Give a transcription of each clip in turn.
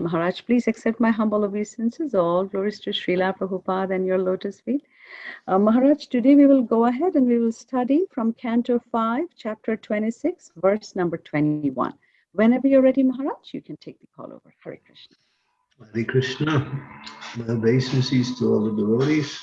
Maharaj, please accept my humble obeisances. All glories to Srila Prabhupada and your lotus feet. Uh, Maharaj, today we will go ahead and we will study from Canto 5, Chapter 26, verse number 21. Whenever you're ready, Maharaj, you can take the call over. Hare Krishna. Hare Krishna. My obeisances to all the devotees.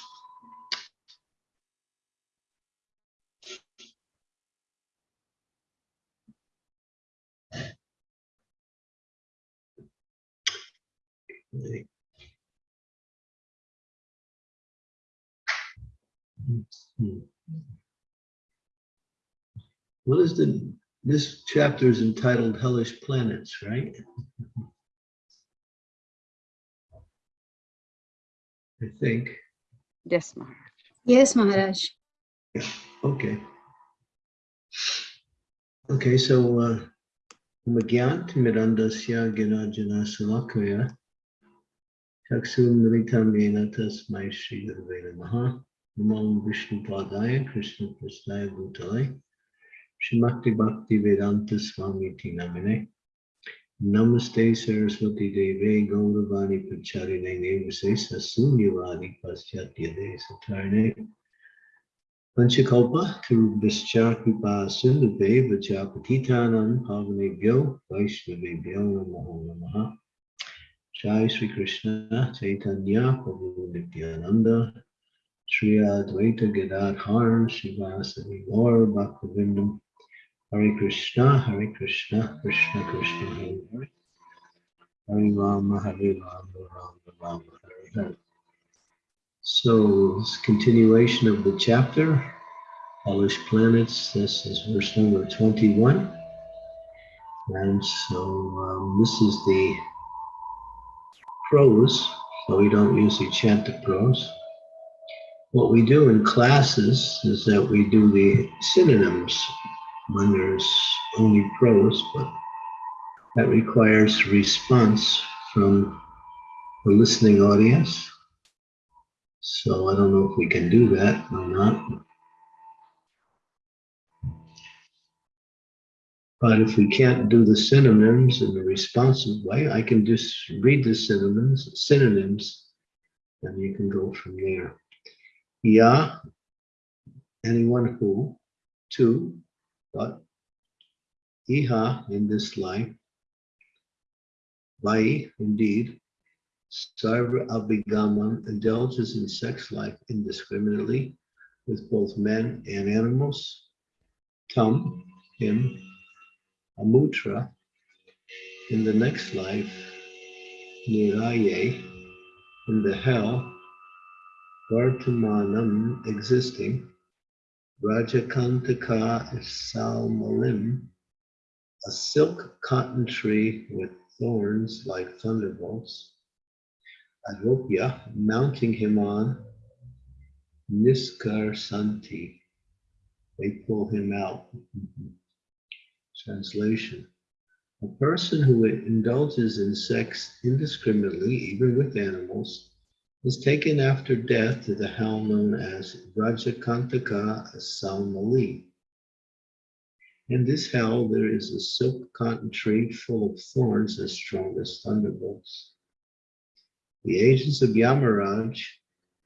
What is the, this chapter is entitled Hellish Planets, right? I think. Yes, Maharaj. Yes, Maharaj. Okay. Okay, so uh Magyant Mirandasya Ginajana Salakaya चक्षुन्मिलितमेन तस्मै श्रीगुरुवे नमः नमो विष्णुपादाय कृष्णकृष्णाय भूताय श्रीमक्तिभक्तिवेदान्तस्वामीति नमिने नमस्ते सरस्वतीदेवे गौरवाणि प्रचारिणे Nevase ससून्यवादि पाश्चात्यदे सधारणे Panchakalpa, Tarubhischa, Kripa, Sindhubhe, Vajapatitanam, Pavanebhyo, Vaishnavebhyo, Namo Namaha. Jai Sri Krishna Chaitanya Prabhu Nityananda Sri Advaita Gadadhar Srivasadi Gaur Bhaktivinoda Hare Krishna Hare Krishna Krishna Krishna Hare Hare Hare Rama Hare Rama Rama Rama Hare Hare so it's continuation of the chapter, Hellish Planets. This is verse number 21. And so um, this is the prose, so we don't usually chant the prose. What we do in classes is that we do the synonyms when there's only prose, but that requires response from the listening audience. So I don't know if we can do that or not. But if we can't do the synonyms in a responsive way, I can just read the synonyms, synonyms, and you can go from there. Ya, anyone who, to, but, iha, in this life, vai, indeed, Sarva Abhigamam indulges in sex life indiscriminately with both men and animals. Tam, him, Amutra, in the next life, Niraye, in the hell, Vartamanam, existing, Vajrakantaka Salmalim, a silk cotton tree with thorns like thunderbolts, Aropya, mounting him on Niskar Santi. They pull him out. Translation. A person who indulges in sex indiscriminately, even with animals, is taken after death to the hell known as Vajrakantaka Salmali. In this hell, there is a silk cotton tree full of thorns as strong as thunderbolts. The agents of Yamaraj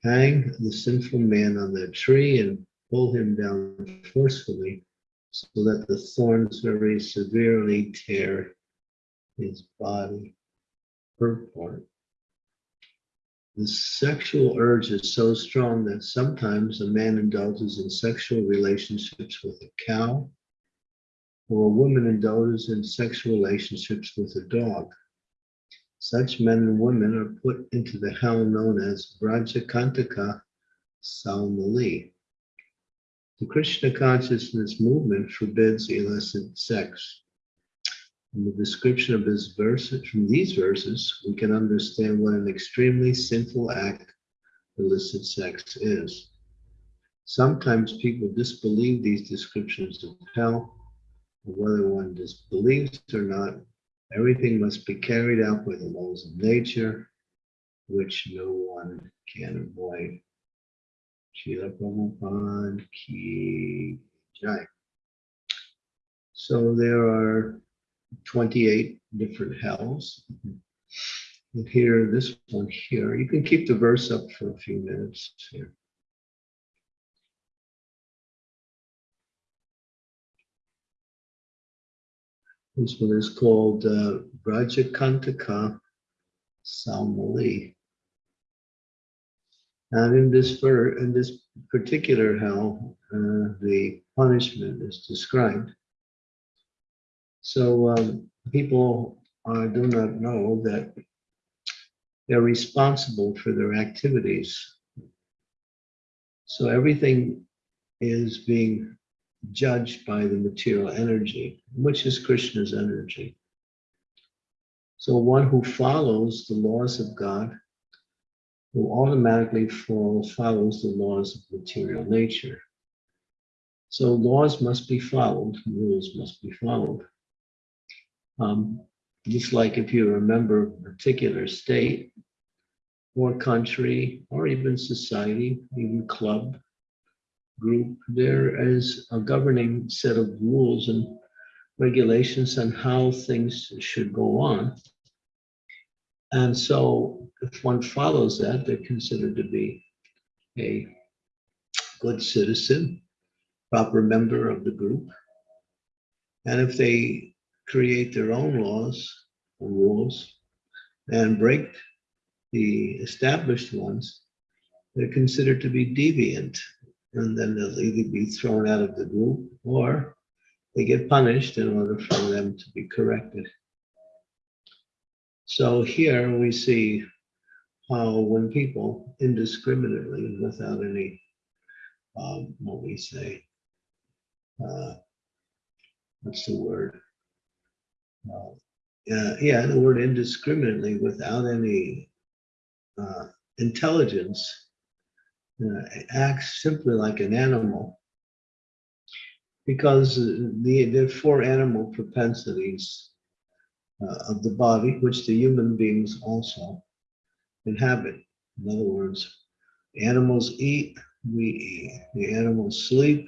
hang the sinful man on that tree and pull him down forcefully so that the thorns very severely tear his body her part. The sexual urge is so strong that sometimes a man indulges in sexual relationships with a cow, or a woman indulges in sexual relationships with a dog. Such men and women are put into the hell known as Vajrakantaka Salmali. The Krishna consciousness movement forbids illicit sex. In the description of this verse, from these verses, we can understand what an extremely sinful act illicit sex is. Sometimes people disbelieve these descriptions of hell, whether one disbelieves or not, Everything must be carried out by the laws of nature, which no one can avoid. Srila Prabhupada Ki Jai. So there are 28 different hells. And here, this one here, you can keep the verse up for a few minutes here. This one is called uh, Vajrakantaka Salmali. And in this in this particular hell, uh, the punishment is described. So um, people uh, do not know that they're responsible for their activities. So everything is being judged by the material energy, which is Krishna's energy. So one who follows the laws of God will automatically follow, follows the laws of material nature. So laws must be followed, rules must be followed. Um, just like if you remember a particular state or country or even society, even club, group, there is a governing set of rules and regulations on how things should go on. And so if one follows that, they're considered to be a good citizen, proper member of the group. And if they create their own laws or rules and break the established ones, they're considered to be deviant and then they'll either be thrown out of the group or they get punished in order for them to be corrected. So here we see how when people indiscriminately, without any, um, what we say, uh, what's the word? Uh, yeah, the word indiscriminately, without any uh, intelligence, uh, acts simply like an animal because the, the four animal propensities uh, of the body, which the human beings also inhabit. In other words, animals eat, we eat. The animals sleep,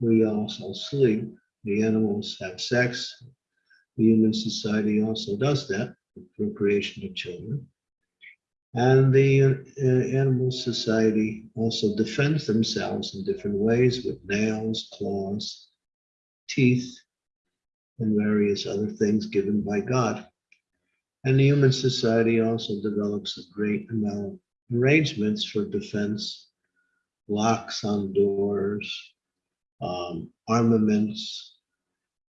we also sleep. The animals have sex. The human society also does that, the procreation of children. And the uh, animal society also defends themselves in different ways with nails, claws, teeth, and various other things given by God. And the human society also develops a great amount of arrangements for defense, locks on doors, um, armaments,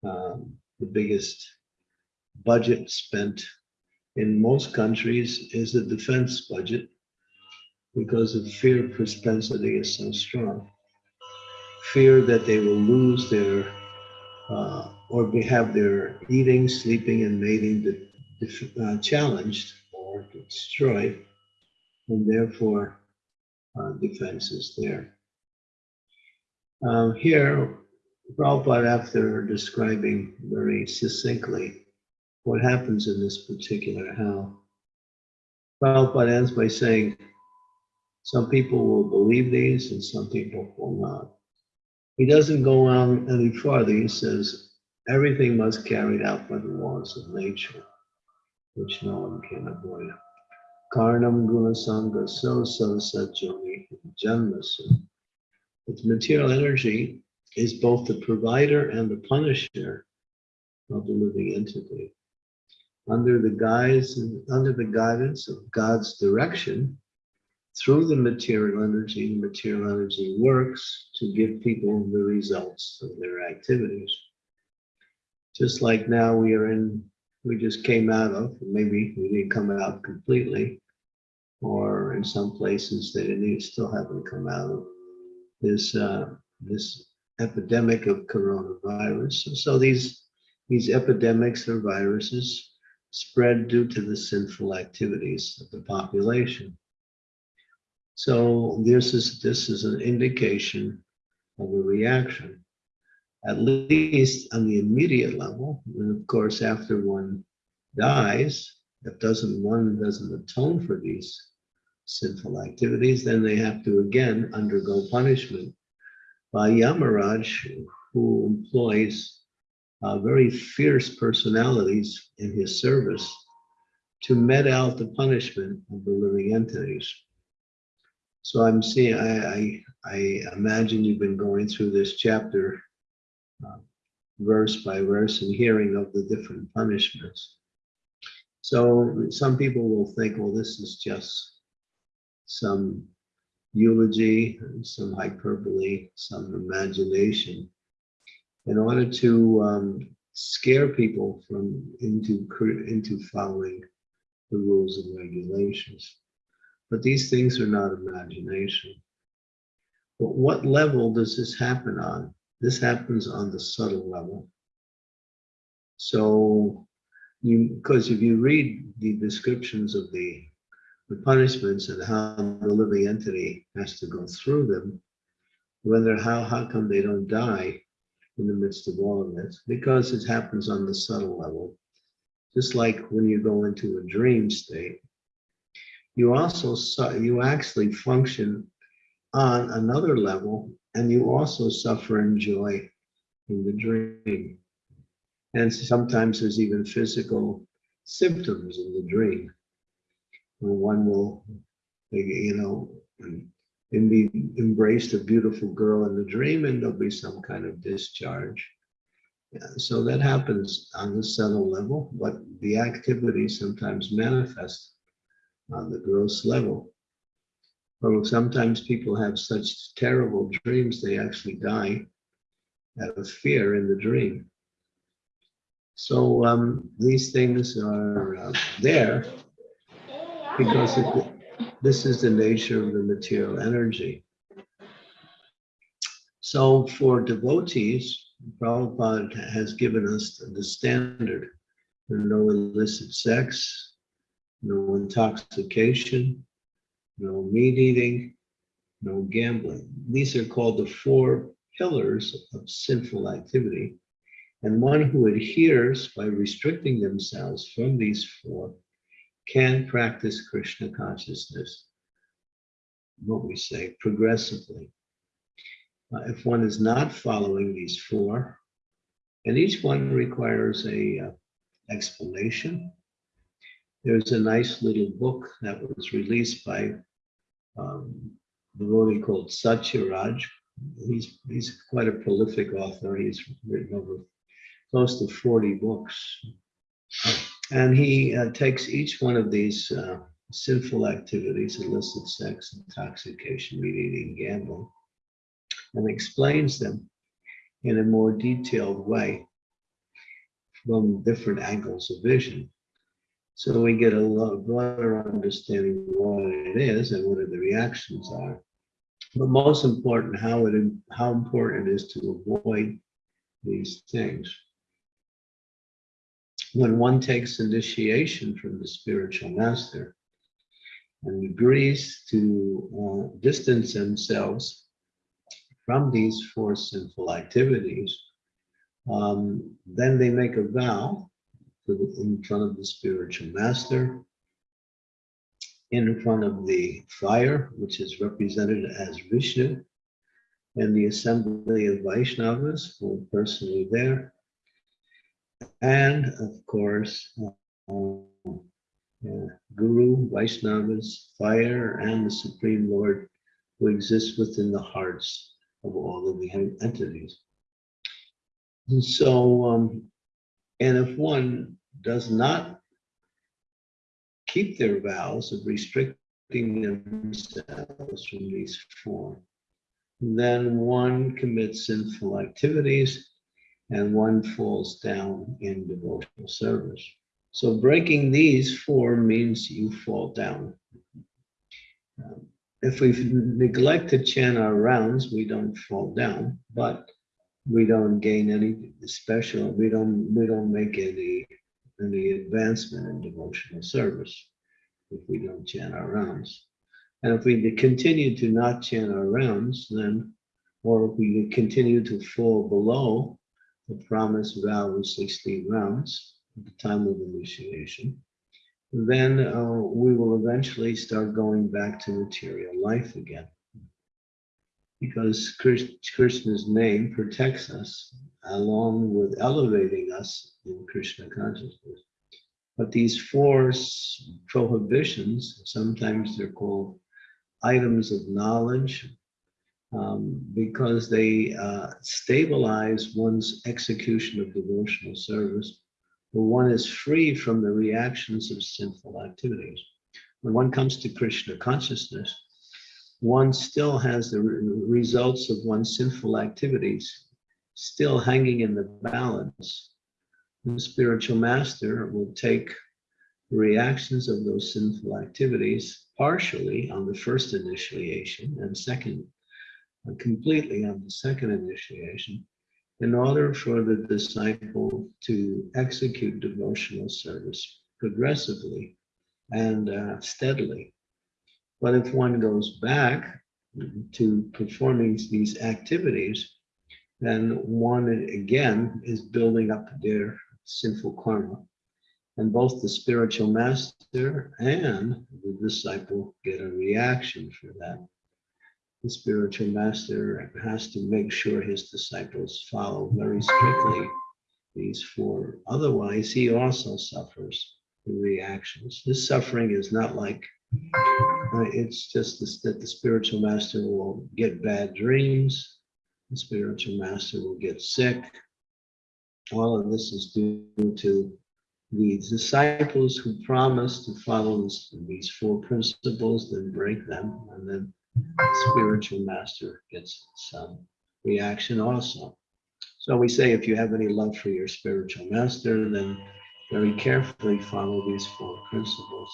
um, the biggest budget spent in most countries is the defense budget because the fear propensity is so strong. Fear that they will lose their uh, or have their eating, sleeping, and mating uh, challenged or destroyed, and therefore uh, defense is there. Um, here, Prabhupada, after describing very succinctly what happens in this particular hell, Prabhupada ends by saying, some people will believe these and some people will not. He doesn't go on any farther. He says, everything must carried out by the laws of nature, which no one can avoid. Karnam guna sangha so so sajoni janmasu. Its material energy is both the provider and the punisher of the living entity. Under the guise, under the guidance of God's direction, through the material energy, the material energy works to give people the results of their activities. Just like now we are in, we just came out of, maybe we didn't come out completely, or in some places they didn't, still haven't come out of this uh, this epidemic of coronavirus. So these these epidemics or viruses spread due to the sinful activities of the population. So this is this is an indication of a reaction, at least on the immediate level. And of course, after one dies, if doesn't one doesn't atone for these sinful activities, then they have to again undergo punishment by Yamaraj, who employs uh, very fierce personalities in his service to met out the punishment of the living entities. So I'm seeing, I, I, I imagine you've been going through this chapter uh, verse by verse and hearing of the different punishments. So some people will think, well, this is just some eulogy, some hyperbole, some imagination in order to um, scare people from into into following the rules and regulations. But these things are not imagination. But what level does this happen on? This happens on the subtle level. So you, because if you read the descriptions of the, the punishments and how the living entity has to go through them, whether how, how come they don't die in the midst of all of this? Because it happens on the subtle level. Just like when you go into a dream state, you also, you actually function on another level and you also suffer and joy in the dream. And sometimes there's even physical symptoms in the dream. One will, you know, be embraced a beautiful girl in the dream and there'll be some kind of discharge. Yeah, so that happens on the subtle level, but the activity sometimes manifests on the gross level. But sometimes people have such terrible dreams, they actually die out of fear in the dream. So um, these things are uh, there because it, this is the nature of the material energy. So for devotees, Prabhupada has given us the standard. No illicit sex, no intoxication, no meat eating, no gambling. These are called the four pillars of sinful activity. And one who adheres by restricting themselves from these four can practice Krishna consciousness, what we say, progressively. Uh, if one is not following these four, and each one requires a uh, explanation. There's a nice little book that was released by um, the devotee called Satyaraj. He's, he's quite a prolific author. He's written over close to 40 books. And he uh, takes each one of these uh, sinful activities, illicit sex, intoxication, meat eating, gambling, and explains them in a more detailed way from different angles of vision. So we get a lot broader understanding of what it is and what the reactions are. But most important, how it how important it is to avoid these things when one takes initiation from the spiritual master and agrees to uh, distance themselves from these four sinful activities, um, then they make a vow in front of the spiritual master, in front of the fire, which is represented as Vishnu, and the assembly of Vaishnavas who are personally there, and of course, um, yeah, Guru, Vaishnavas, fire, and the Supreme Lord who exists within the hearts of all living entities. And so, um, and if one does not keep their vows of restricting themselves from these four, then one commits sinful activities and one falls down in devotional service. So breaking these four means you fall down. Um, if we neglect to chant our rounds, we don't fall down, but we don't gain any special, we don't we don't make any any advancement in devotional service if we don't chant our rounds. And if we continue to not chant our rounds, then, or if we continue to fall below the promised vow of 16 rounds at the time of initiation, then uh, we will eventually start going back to material life again. Because Krishna's name protects us along with elevating us in Krishna consciousness. But these four prohibitions, sometimes they're called items of knowledge, um, because they uh, stabilize one's execution of devotional service. When one is free from the reactions of sinful activities. When one comes to Krishna consciousness, one still has the re- results of one's sinful activities still hanging in the balance. The spiritual master will take the reactions of those sinful activities partially on the first initiation and second, uh, completely on the second initiation, in order for the disciple to execute devotional service progressively and uh, steadily. But if one goes back to performing these activities, then one again is building up their sinful karma. And both the spiritual master and the disciple get a reaction for that. The spiritual master has to make sure his disciples follow very strictly these four. Otherwise, he also suffers the reactions. This suffering is not like it's just this, that the spiritual master will get bad dreams, the spiritual master will get sick. All of this is due to the disciples who promise to follow this, these four principles, then break them, and then the spiritual master gets some reaction also. So we say if you have any love for your spiritual master, then very carefully follow these four principles.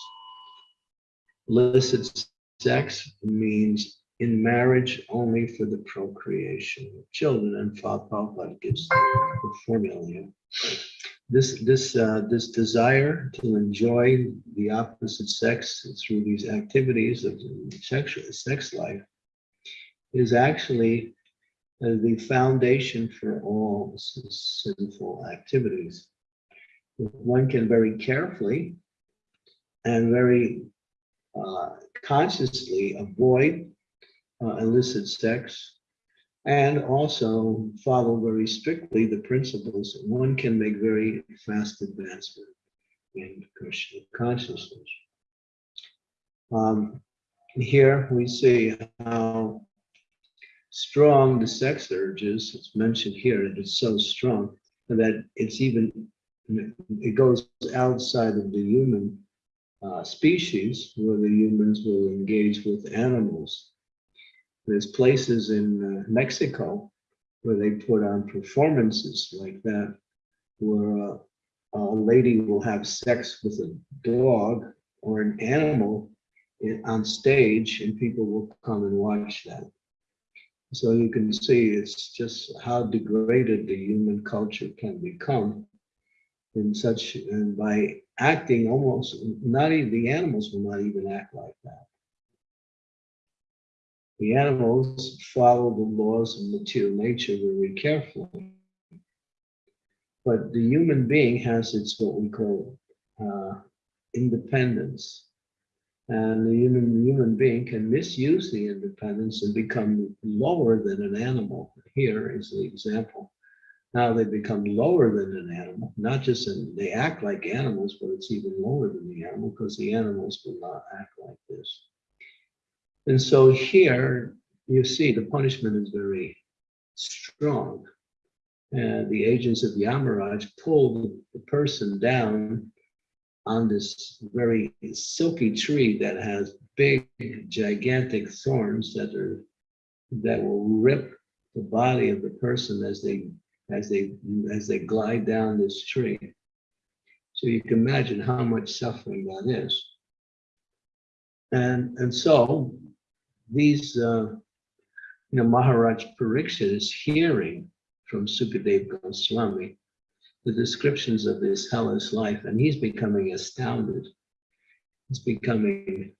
Illicit sex means in marriage only for the procreation of children, and Father gives the formula. This, this, uh, this desire to enjoy the opposite sex through these activities of sexual sex life is actually uh, the foundation for all sinful activities. One can very carefully and very uh, consciously avoid uh, illicit sex and also follow very strictly the principles, one can make very fast advancement in Krishna consciousness. Um, here we see how strong the sex urge is. It's mentioned here that it's so strong that it's even, it goes outside of the human uh, species where the humans will engage with animals. There's places in uh, Mexico where they put on performances like that, where uh, a lady will have sex with a dog or an animal in, on stage, and people will come and watch that. So you can see it's just how degraded the human culture can become in such, and by acting almost, not even, the animals will not even act like that. The animals follow the laws of material nature very carefully. But the human being has its what we call uh, independence. And the human, human being can misuse the independence and become lower than an animal. Here is the example. Now they become lower than an animal, not just in, they act like animals, but it's even lower than the animal because the animals will not act like this. And so here you see the punishment is very strong. And the agents of the Yamaraj pull the person down on this very silky tree that has big, gigantic thorns that are that will rip the body of the person as they as they as they glide down this tree. So you can imagine how much suffering that is. And and so these uh, you know Maharaj Parikshit is hearing from Sukadev Goswami the descriptions of this hellish life, and he's becoming astounded. He's becoming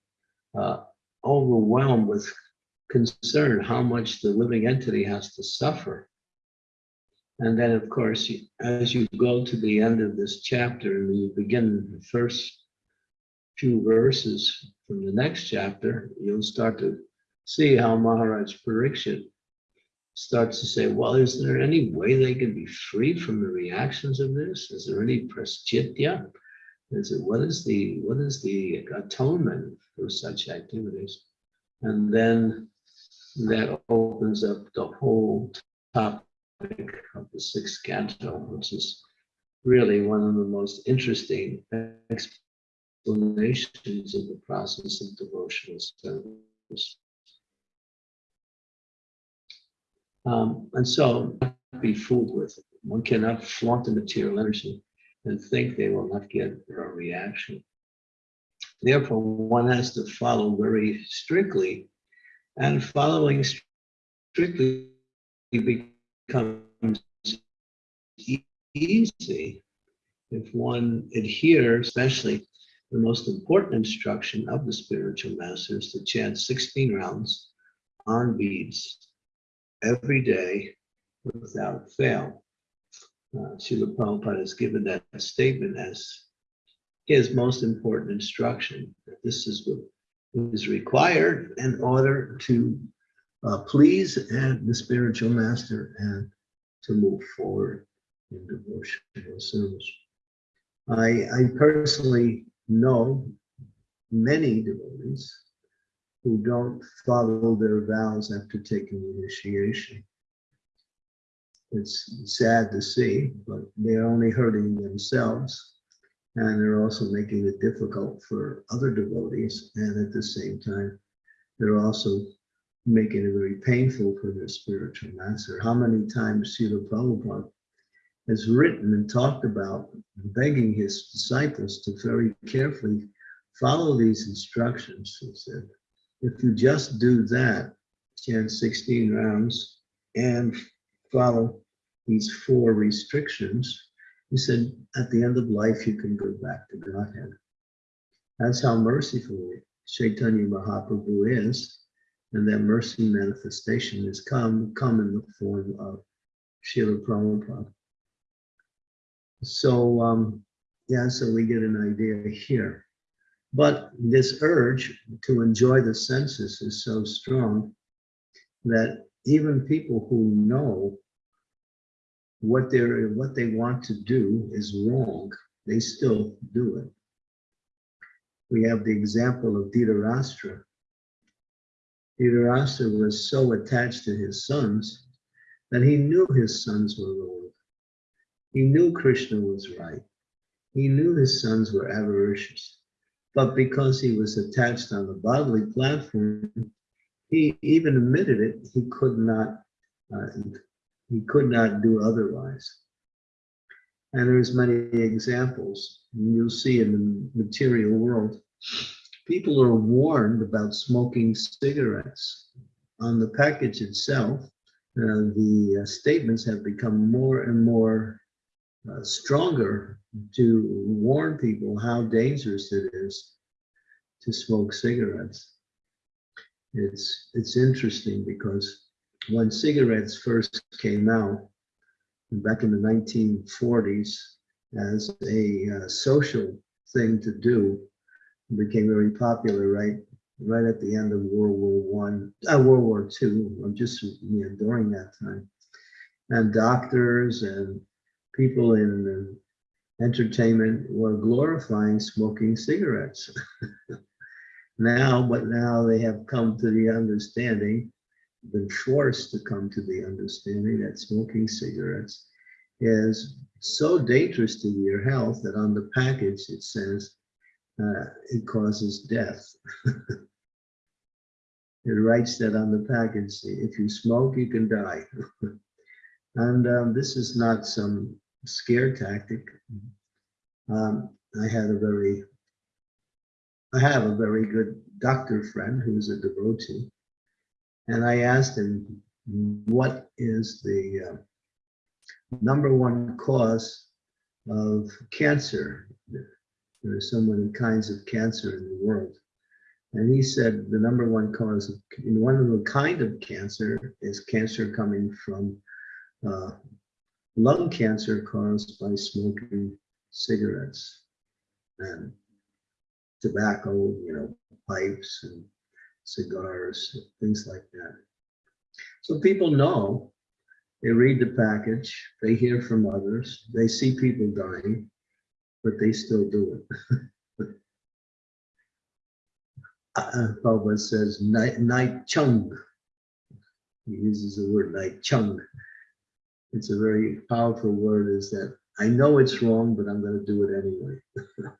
uh, overwhelmed with concern how much the living entity has to suffer. And then, of course, as you go to the end of this chapter and you begin the first few verses from the next chapter, you'll start to see how Maharaj Parikshit starts to say, well, is there any way they can be free from the reactions of this? Is there any prayaschitta? Is it what is the what is the atonement for such activities? And then that opens up the whole topic of the sixth canto, which is really one of the most interesting explanations of the process of devotional service. Um, and so, be fooled with it. One cannot flaunt the material energy and think they will not get a reaction. Therefore, one has to follow very strictly, and following strictly becomes easy if one adheres, especially the most important instruction of the spiritual masters to chant 16 rounds on beads every day without fail. Uh, Srila Prabhupada has given that statement as his most important instruction. This is what is required in order to uh, please and the spiritual master and to move forward in devotional service. I, I personally know many devotees who don't follow their vows after taking initiation. It's sad to see, but they're only hurting themselves and they're also making it difficult for other devotees. And at the same time, they're also making it very painful for their spiritual master. How many times Srila Prabhupada has written and talked about begging his disciples to very carefully follow these instructions. He said, if you just do that, chant 16 rounds and follow these four restrictions, he said, at the end of life, you can go back to Godhead. That's how merciful Chaitanya Mahaprabhu is. And that mercy manifestation has come, come in the form of Srila Prabhupada. So, um, yeah, so we get an idea here. But this urge to enjoy the senses is so strong that even people who know what they're what they want to do is wrong, they still do it. We have the example of Dhritarashtra. Dhritarashtra was so attached to his sons that he knew his sons were wrong. He knew Krishna was right. He knew his sons were avaricious. But because he was attached on the bodily platform, he even admitted it, he could not uh, he could not do otherwise. And there's many examples. You'll see in the material world, people are warned about smoking cigarettes. On the package itself, uh, the uh, statements have become more and more uh, stronger to warn people how dangerous it is to smoke cigarettes. It's, it's interesting because when cigarettes first came out back in the 1940s as a uh, social thing to do, became very popular right right at the end of World War One, uh, World War Two, just you know, during that time. And doctors and people in entertainment were glorifying smoking cigarettes. now, but now they have come to the understanding been forced to come to the understanding that smoking cigarettes is so dangerous to your health that on the package it says uh, it causes death. it writes that on the package, if you smoke, you can die. and um, this is not some scare tactic. Um, I had a very, I have a very good doctor friend who's a devotee and I asked him, what is the uh, number one cause of cancer? There are so many kinds of cancer in the world. And he said the number one cause of one of the kind of cancer is cancer coming from uh, lung cancer caused by smoking cigarettes and tobacco, you know, pipes and cigars, things like that. So people know, they read the package, they hear from others, they see people dying, but they still do it. uh, Prabhupada says night, night chung. He uses the word night chung. It's a very powerful word is that I know it's wrong, but I'm going to do it anyway.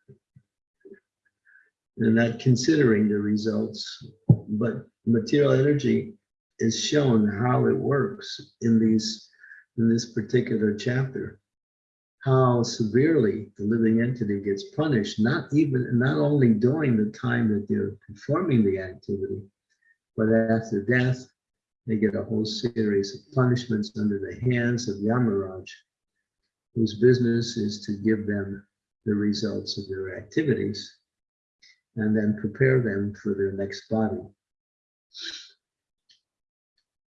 and not considering the results, but material energy is shown how it works in these in this particular chapter how severely the living entity gets punished not even not only during the time that they're performing the activity but after death they get a whole series of punishments under the hands of Yamaraj whose business is to give them the results of their activities and then prepare them for their next body.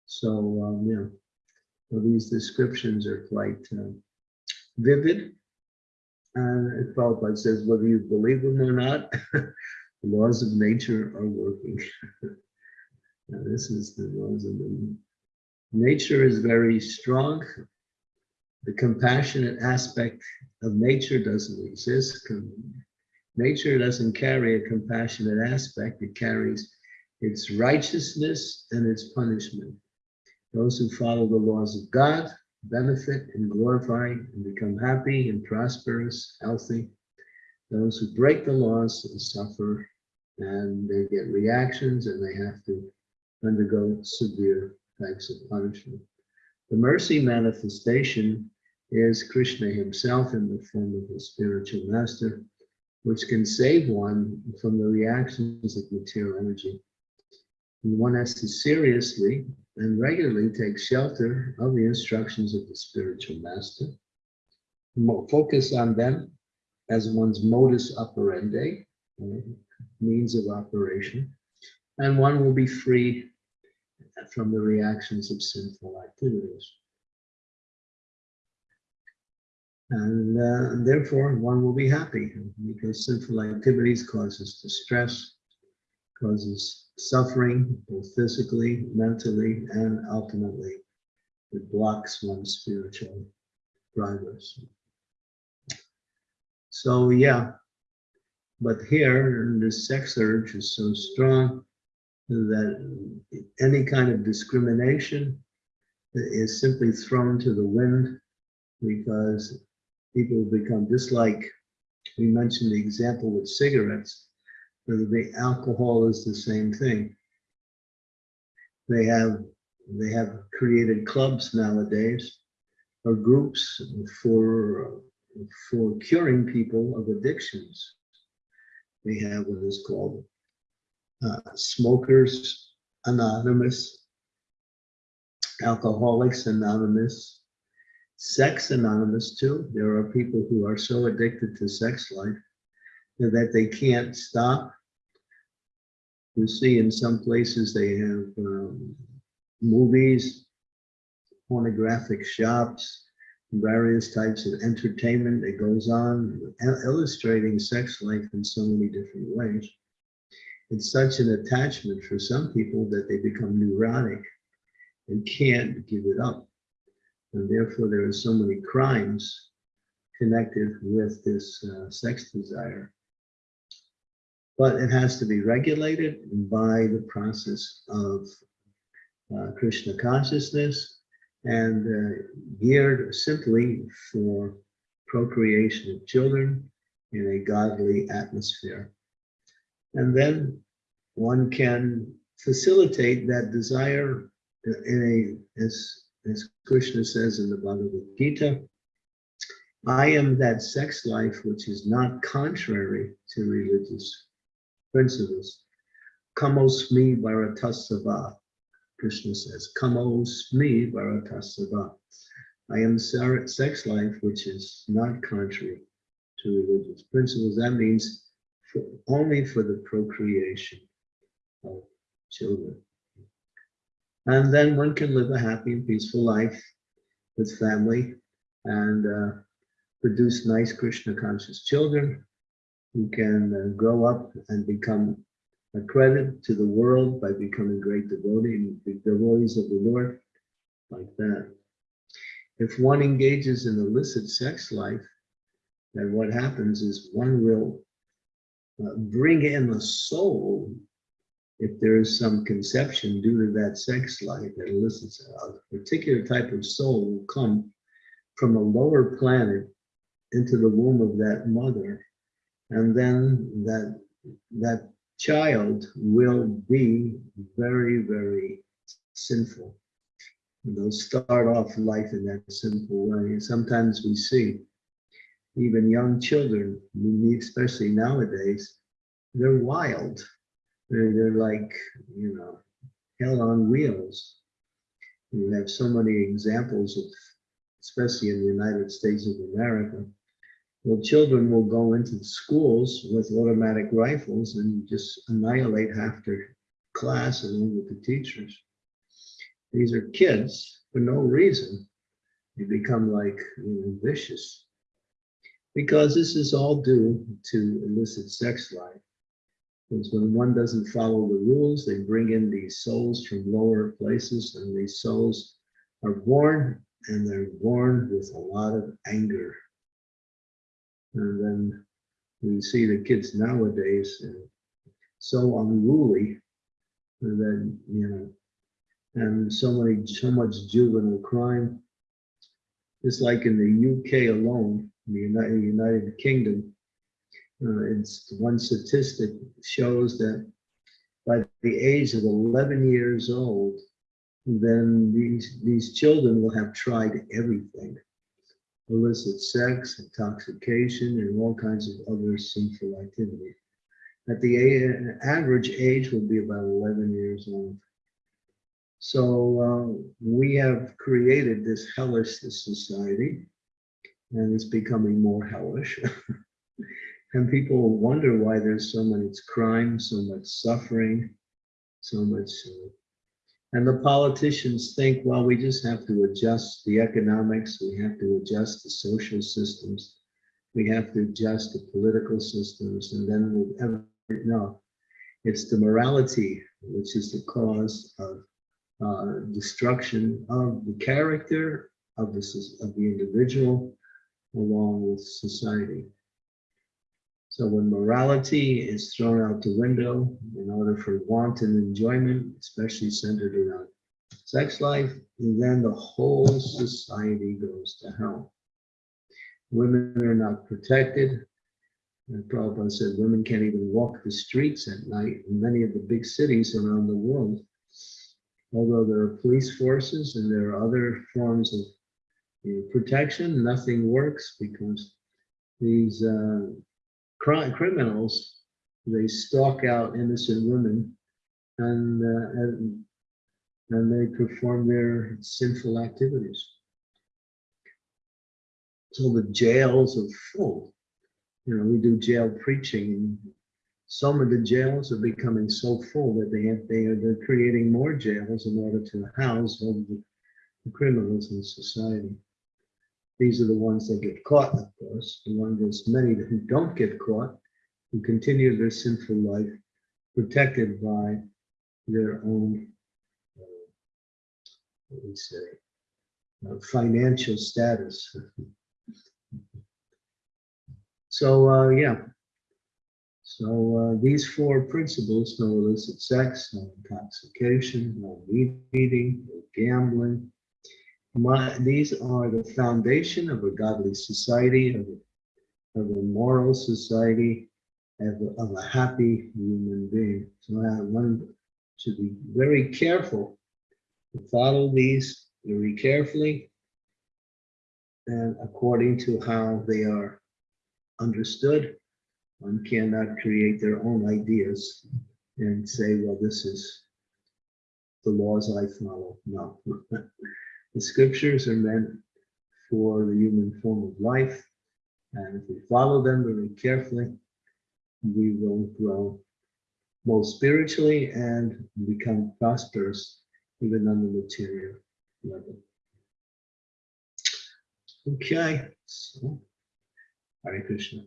So um, yeah well, these descriptions are quite uh, vivid. And Prabhupada says, whether you believe them or not, the laws of nature are working. now, this is the laws of the nature is very strong. The compassionate aspect of nature doesn't exist. Nature doesn't carry a compassionate aspect. It carries its righteousness and its punishment. Those who follow the laws of God benefit and glorify and become happy and prosperous, healthy. Those who break the laws suffer and they get reactions and they have to undergo severe types of punishment. The mercy manifestation is Krishna himself in the form of a spiritual master, which can save one from the reactions of material energy. And one has to seriously and regularly take shelter of the instructions of the spiritual master. Focus on them as one's modus operandi, means of operation, and one will be free from the reactions of sinful activities. And, uh, therefore, one will be happy because sinful activities causes distress, causes suffering, both physically, mentally, and ultimately, it blocks one's spiritual progress. So yeah, but here the sex urge is so strong that any kind of discrimination is simply thrown to the wind because people become just like we mentioned the example with cigarettes the alcohol is the same thing. They have they have created clubs nowadays or groups for for curing people of addictions. They have what is called uh, Smokers Anonymous, Alcoholics Anonymous, Sex Anonymous too. There are people who are so addicted to sex life that they can't stop you see in some places they have um, movies, pornographic shops, various types of entertainment that goes on, illustrating sex life in so many different ways. It's such an attachment for some people that they become neurotic and can't give it up. And therefore, there are so many crimes connected with this uh, sex desire but it has to be regulated by the process of uh, Krishna consciousness and uh, geared simply for procreation of children in a godly atmosphere. And then one can facilitate that desire in a, as, as Krishna says in the Bhagavad Gita, I am that sex life which is not contrary to religious principles. Kamosmi Bharatarshabha. Krishna says, Kamosmi Bharatarshabha. I am sex life which is not contrary to religious principles. That means for, only for the procreation of children. And then one can live a happy and peaceful life with family and uh, produce nice Krishna conscious children who can uh, grow up and become a credit to the world by becoming great devotee, devotees of the Lord, like that. If one engages in illicit sex life, then what happens is one will uh, bring in the soul if there is some conception due to that sex life that elicits a particular type of soul will come from a lower planet into the womb of that mother and then that that child will be very very sinful. They'll start off life in that simple way. Sometimes we see even young children especially nowadays they're wild. They're, they're like, you know, hell on wheels. We have so many examples of, especially in the United States of America, well, children will go into the schools with automatic rifles and just annihilate half their class along with the teachers. These are kids for no reason. They become like you know, vicious because this is all due to illicit sex life. Because when one doesn't follow the rules, they bring in these souls from lower places, and these souls are born, and they're born with a lot of anger. And then we see the kids nowadays so unruly that, you know, and so many, so much juvenile crime. It's like in the UK alone, the United, United Kingdom, uh, it's one statistic shows that by the age of 11 years old, then these, these children will have tried everything. Illicit sex, intoxication, and all kinds of other sinful activity. At the average age will be about 11 years old. So uh, we have created this hellish society, and it's becoming more hellish. And people wonder why there's so much crime, so much suffering, so much. Uh, and the politicians think, well, we just have to adjust the economics, we have to adjust the social systems, we have to adjust the political systems, and then we'll ever no. It's the morality which is the cause of uh, destruction of the character of the, of the individual along with society. So when morality is thrown out the window in order for wanton enjoyment, especially centered around sex life, then the whole society goes to hell. Women are not protected. And Prabhupada said women can't even walk the streets at night in many of the big cities around the world. Although there are police forces and there are other forms of protection, nothing works because these uh, criminals, they stalk out innocent women and, uh, and, and they perform their sinful activities. So the jails are full. You know, we do jail preaching and some of the jails are becoming so full that they have, they are they're creating more jails in order to house all the criminals in society. These are the ones that get caught, of course. The ones many who don't get caught, who continue their sinful life, protected by their own, uh, what say, uh, financial status. so uh, yeah, so uh, these four principles, no illicit sex, no intoxication, no meat eating, no gambling, my, these are the foundation of a godly society, of a, of a moral society, of a, of a happy human being. So uh, one should be very careful to follow these very carefully and according to how they are understood. One cannot create their own ideas and say, well, this is the laws I follow. No. The scriptures are meant for the human form of life. And if we follow them very carefully, we will grow both spiritually and become prosperous even on the material level. Okay, so Hare Krishna.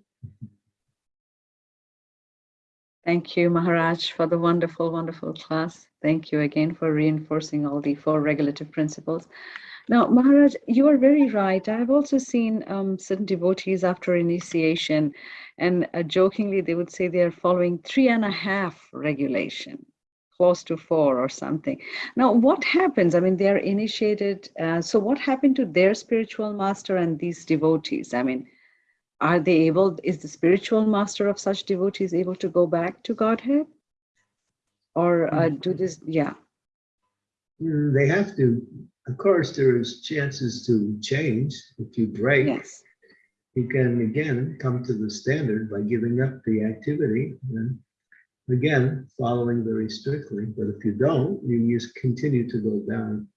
Thank you, Maharaj, for the wonderful, wonderful class. Thank you again for reinforcing all the four regulative principles. Now, Maharaj, you are very right. I've also seen um, certain devotees after initiation, and uh, jokingly, they would say they are following three and a half regulation, close to four or something. Now, what happens? I mean, they are initiated. Uh, so, what happened to their spiritual master and these devotees? I mean, are they able, is the spiritual master of such devotees able to go back to Godhead? Or uh, do this, yeah. Mm, They have to, of course, there's chances to change. If you break, Yes. you can again come to the standard by giving up the activity and again, following very strictly. But if you don't, you just continue to go down.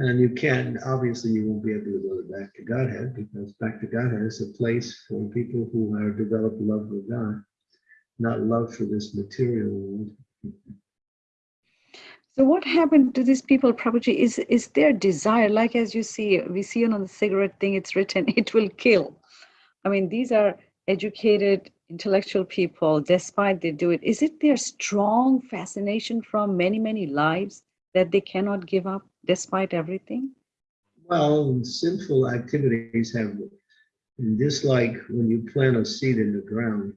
And you can't, obviously, you won't be able to go back to Godhead because back to Godhead is a place for people who have developed love for God, not love for this material world. So what happened to these people, Prabhuji, is, is their desire, like as you see, we see on the cigarette thing, it's written, it will kill. I mean, these are educated, intellectual people, despite they do it. Is it their strong fascination from many, many lives that they cannot give up despite everything? Well, sinful activities have, just like when you plant a seed in the ground,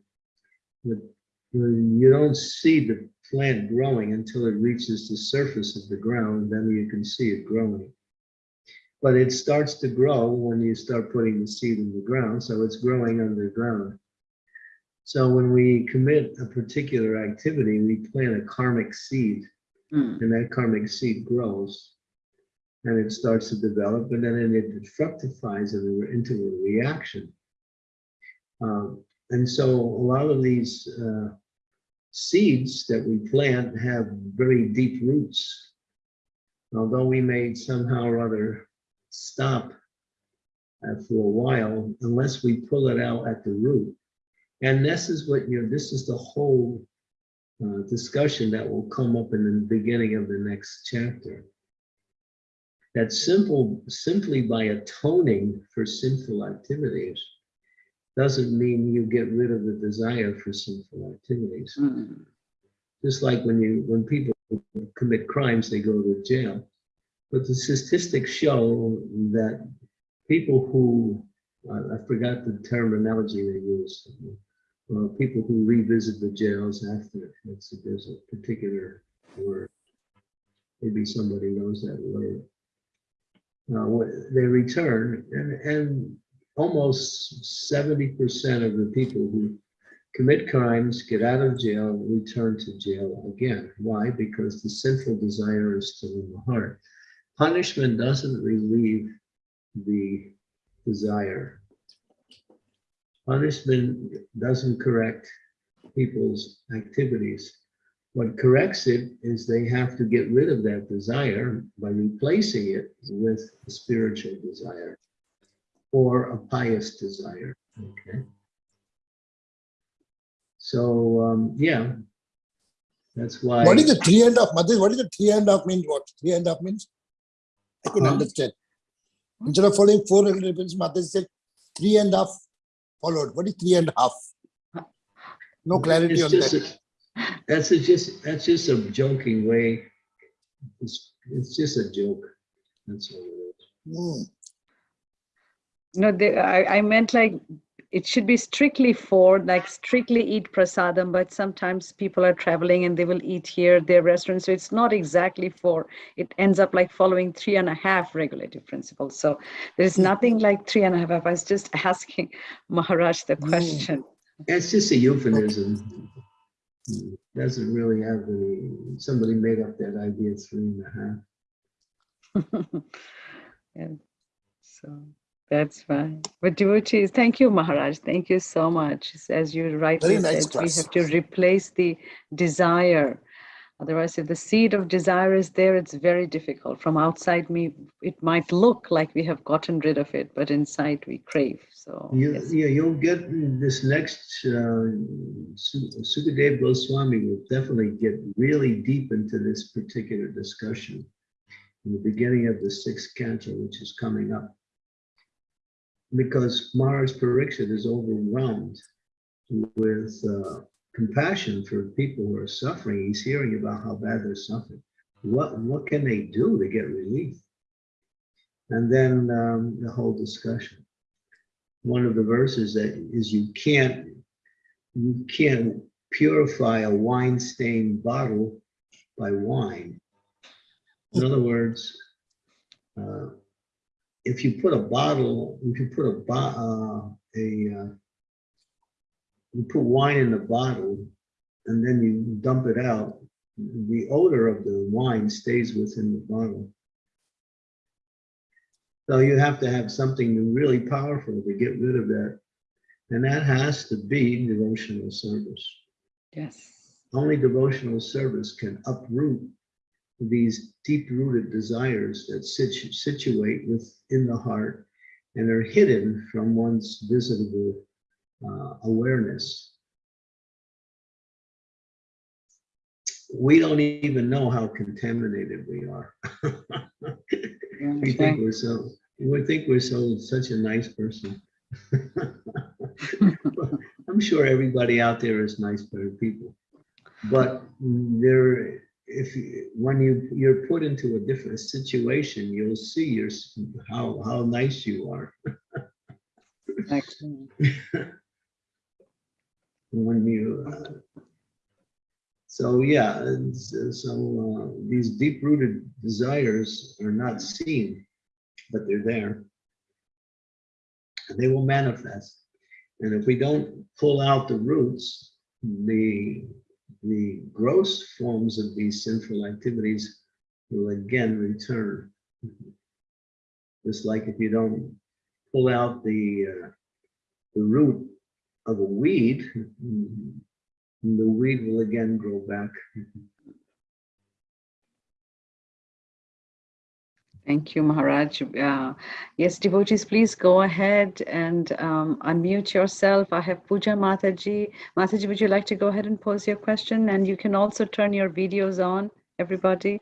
the- when you don't see the plant growing until it reaches the surface of the ground, then you can see it growing. But it starts to grow when you start putting the seed in the ground, so it's growing underground. So when we commit a particular activity, we plant a karmic seed Hmm. and that karmic seed grows and it starts to develop and then it fructifies in- into a reaction. Um, and so a lot of these uh, seeds that we plant have very deep roots. Although we may somehow or other stop uh, for a while, unless we pull it out at the root. And this is what, you know, this is the whole uh, discussion that will come up in the beginning of the next chapter. That simple, simply by atoning for sinful activities doesn't mean you get rid of the desire for sinful activities. Hmm. Just like when you, when people commit crimes, they go to jail. But the statistics show that people who, I I forgot the terminology they use, uh, people who revisit the jails after, it's, there's a particular word. Maybe somebody knows that word. Uh, they return and, and almost seventy percent of the people who commit crimes, get out of jail, return to jail again. Why? Because the sinful desire is still in the heart. Punishment doesn't relieve the desire. Punishment doesn't correct people's activities. What corrects it is they have to get rid of that desire by replacing it with a spiritual desire or a pious desire. Okay. So, um, yeah, that's why. What is the three and a half, Mother? What is the three and a half means? What three and a half means? I couldn't Huh? understand. Instead of following four regulations, Mother said three and a half followed. What is three and a half? No clarity It's on that. a- That's a just, that's just a joking way. It's, it's just a joke. That's all it is. Hmm. No, they, I, I meant like it should be strictly for like strictly eat prasadam, but sometimes people are traveling and they will eat here, their restaurant. So it's not exactly for, it ends up like following three and a half regulative principles. So there's nothing like three and a half. I was just asking Maharaj the Mm. question. It's just a euphemism. Doesn't really have any, somebody made up that idea three and a half. Yeah, so that's fine. But devotees, thank you, Maharaj. Thank you so much. As you rightly nice said, we have to replace the desire. Otherwise, if the seed of desire is there, it's very difficult. From outside me, it might look like we have gotten rid of it, but inside we crave. So You, yes. yeah, you'll get this next, uh, Su- Sukadev Goswami will definitely get really deep into this particular discussion in the beginning of the sixth canto, which is coming up. Because Maharaj Pariksit is overwhelmed with uh, compassion for people who are suffering. He's hearing about how bad they're suffering. what, what can they do to get relief? And then um, the whole discussion. One of the verses that is you can't, you can't purify a wine stained bottle by wine. In other words, uh, if you put a bottle, if you put a, bo- uh, a, uh, you put wine in a bottle and then you dump it out, the odor of the wine stays within the bottle. So you have to have something really powerful to get rid of that. And that has to be devotional service. Yes. Only devotional service can uproot these deep-rooted desires that situ- situate within the heart and are hidden from one's visible uh, awareness. We don't even know how contaminated we are. we think we're so, we think we're so such a nice person. I'm sure everybody out there is nice, better people. But there, if you, when you you're put into a different situation, you'll see your how how nice you are. Excellent. when you uh, so yeah so uh, these deep-rooted desires are not seen but they're there and they will manifest and if we don't pull out the roots the the gross forms of these sinful activities will again return just like if you don't pull out the uh, the root of a weed, the weed will again grow back. Thank you, Maharaj. Uh, yes, devotees, please go ahead and um, unmute yourself. I have Puja Mataji. Mataji, would you like to go ahead and pose your question? And you can also turn your videos on, everybody.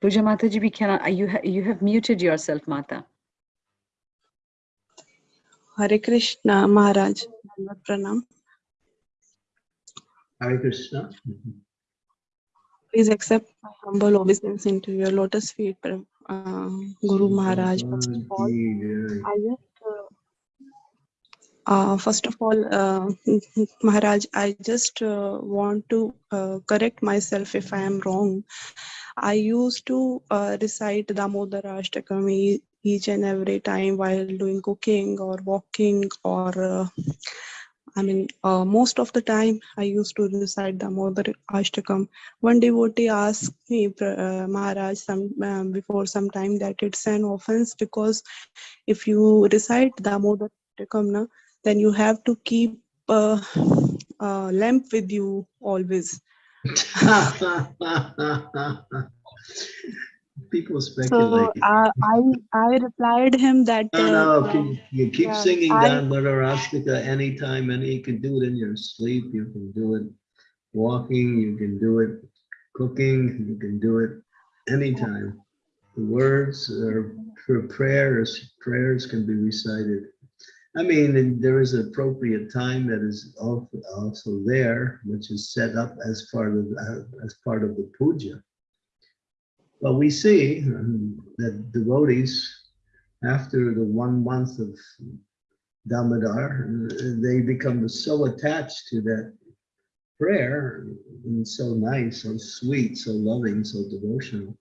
Puja Mataji, we cannot, uh, you, ha you have muted yourself, Mata. Hare Krishna Maharaj. Pranam. Hare Krishna. Please accept my humble obeisance into your lotus feet, uh, Guru Maharaj. First of all, I just, uh, uh, first of all, uh, Maharaj, I just uh, want to uh, correct myself if I am wrong. I used to uh, recite Damodara Ashtakam each and every time while doing cooking or walking or uh, I mean, uh, most of the time I used to recite the Damodar Ashtakam. One devotee asked me, uh, Maharaj, some um, before some time that it's an offense because if you recite Damodar Ashtakam, na, then you have to keep uh, a lamp with you always. People So speculate. uh, I I replied him that No, no, uh, keep- you keep yeah, singing I- down Radharastika anytime, and you can do it in your sleep, you can do it walking, you can do it cooking, you can do it anytime. The words are for prayers, prayers can be recited. I mean, there is an appropriate time that is also there, which is set up as part of, as part of the puja. But we see um, that devotees, after the one month of Damodar, uh, they become so attached to that prayer and so nice, so sweet, so loving, so devotional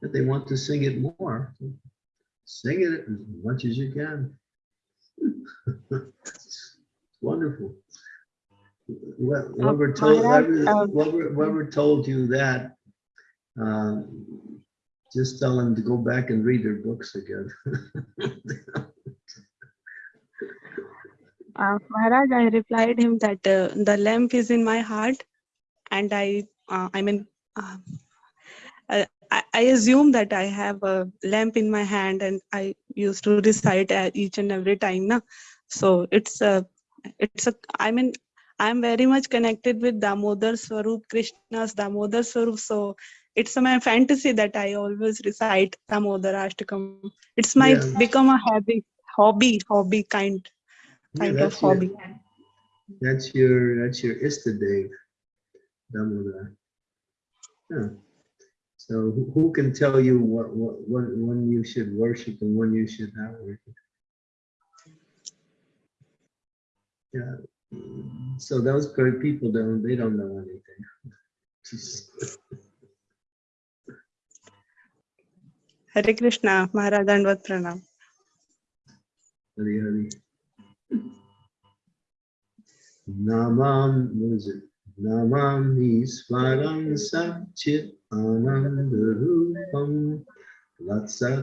that they want to sing it more. Sing it as much as you can. It's wonderful. Wh- Whoever told, Maharaj, whoever, um, whoever- whoever told you that, um, just tell them to go back and read their books again. Uh, Maharaj, I replied him that uh, the lamp is in my heart, and I, uh, I mean, uh, I, I assume that I have a lamp in my hand, and I used to recite at each and every time, na. So it's a, it's a. I mean, I'm very much connected with Damodar Swarup, Krishna's Damodar Swarup. So it's my fantasy that I always recite Damodar Ashtakam. It's my Yeah. become a habit, hobby, hobby kind Yeah, kind of that's your- hobby. That's your, that's your Istadev, Damodar. Yeah. So who, who can tell you what, what, what, when you should worship and when you should not worship? Yeah, so those great people don't, they don't know anything. Hare Krishna, Maharaj Dandvat Pranam. Hari Hari. Namam, what is it? Namam Iswaram Satchit Anandarupam Latsat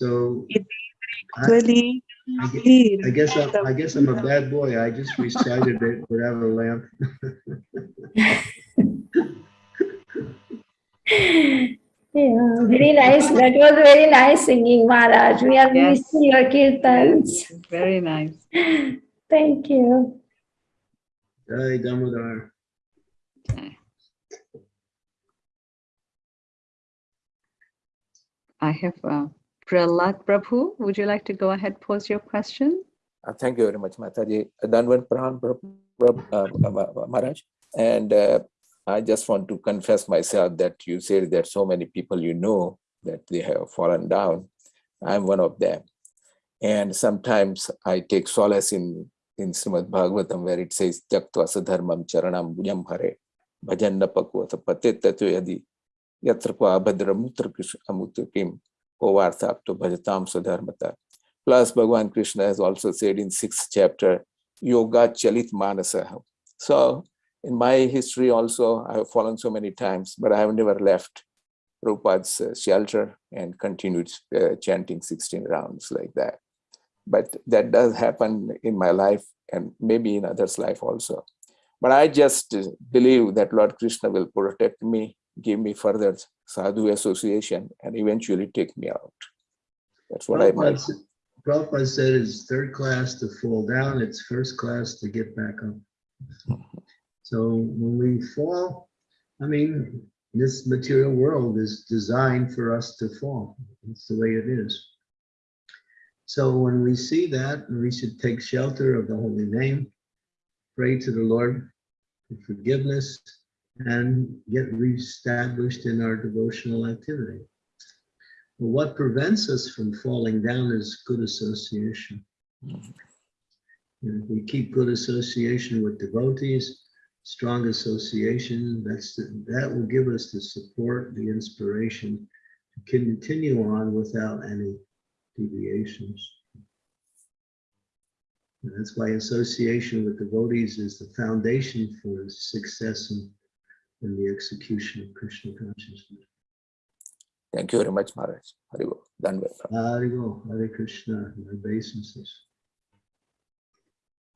So I- Actually, I gue- he I guess, I'm- I guess I'm a bad boy. I just recited it without a lamp. Yeah, very nice. That was very nice singing, Maharaj. We are Yes. missing your kirtans. Very nice. Thank you. Jai Damodar. I have uh, Prahlad Prabhu. Would you like to go ahead, pose your question? Uh, Thank you very much, Mataji. Prab- Prab- uh, Maharaj. And uh, I just want to confess myself that you said that so many people you know that they have fallen down. I'm one of them. And sometimes I take solace in, in Srimad Bhagavatam where it says, Tyaktva sadharmam charanam bhujam hare bhajanna pakvata patet tatu yadi yatra kwa abhadram mutra amutra kovartha apto bhajatam sadharmata. Plus, Bhagavan Krishna has also said in sixth chapter, Yoga Chalit Manasa. So, in my history also, I have fallen so many times, but I have never left Prabhupada's uh, shelter and continued uh, chanting 16 rounds like that. But that does happen in my life and maybe in others' life also. But I just believe that Lord Krishna will protect me, give me further sadhu association, and eventually take me out. That's what I Prabhupada meant. s- Prabhupada said it's third class to fall down, it's first class to get back up. So when we fall, I mean, this material world is designed for us to fall. It's the way it is. So when we see that, we should take shelter of the holy name, pray to the Lord for forgiveness, and get reestablished in our devotional activity. But what prevents us from falling down is good association. And if we keep good association with devotees, strong association, that's, the- that will give us the support, the inspiration to continue on without any deviations. And that's why association with devotees is the foundation for success in, in the execution of Krishna consciousness. Thank you very much, Maharaj. Haribol. Dandvat. Haribol, Hare Krishna, my obeisances.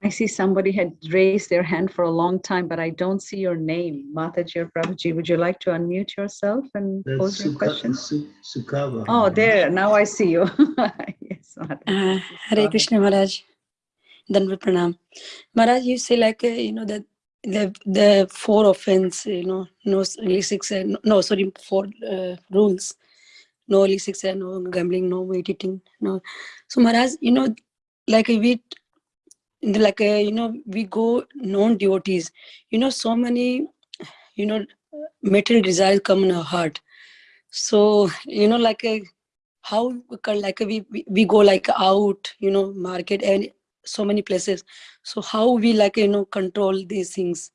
I see somebody had raised their hand for a long time, but I don't see your name. Mataji or Prabhuji, would you like to unmute yourself and That's pose your Sukha- question? Su- Sukava. Oh, there, now I see you. Yes, Mataji. Uh, Hare Krishna Maharaj. Dandvat Pranam. Maharaj, you say like, uh, you know, that the, the four offense, you know, no illicit, no- sorry, four uh, rules. No illicit, no gambling, no weight eating, no. So Maharaj, you know, like we, like, uh, you know, we go non-devotees, you know, so many, you know, material desires come in our heart. So, you know, like, uh, how like we we go like out you know market and so many places so how we like you know control these things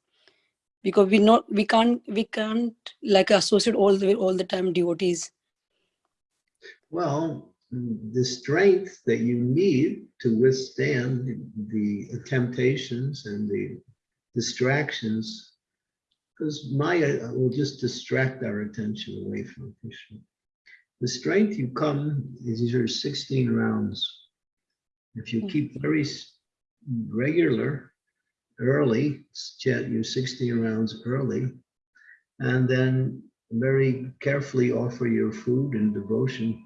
because we not we can't we can't like associate all the all the time devotees Well, the strength that you need to withstand the temptations and the distractions Because Maya will just distract our attention away from Krishna. The strength you come is are 16 rounds. If you hmm. keep very regular, early, chant your 60 rounds early, and then very carefully offer your food and devotion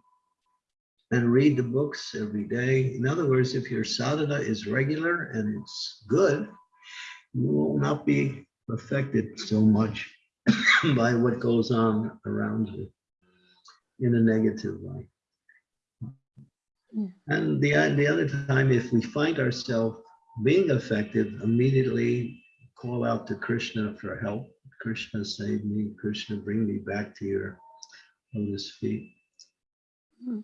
and read the books every day. In other words, if your sadhana is regular and it's good, you will not be affected so much by what goes on around you in a negative way. And the, the other time, if we find ourselves being affected, immediately call out to Krishna for help. Krishna save me, Krishna bring me back to your lotus feet. Mm.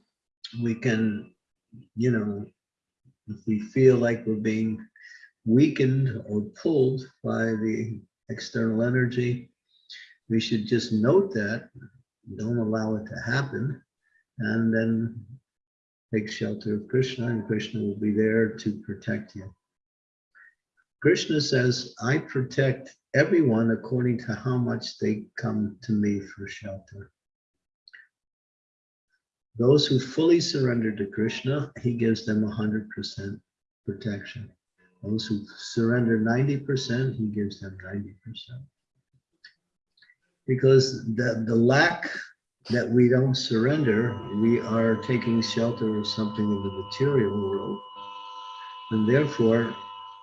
We can, you know, if we feel like we're being weakened or pulled by the external energy, we should just note that, don't allow it to happen, and then take shelter of Krishna, and Krishna will be there to protect you. Krishna says, I protect everyone according to how much they come to me for shelter. Those who fully surrender to Krishna, he gives them 100% protection. Those who surrender 90%, he gives them 90%. Because the, the lack that we don't surrender, we are taking shelter of something in the material world. And therefore,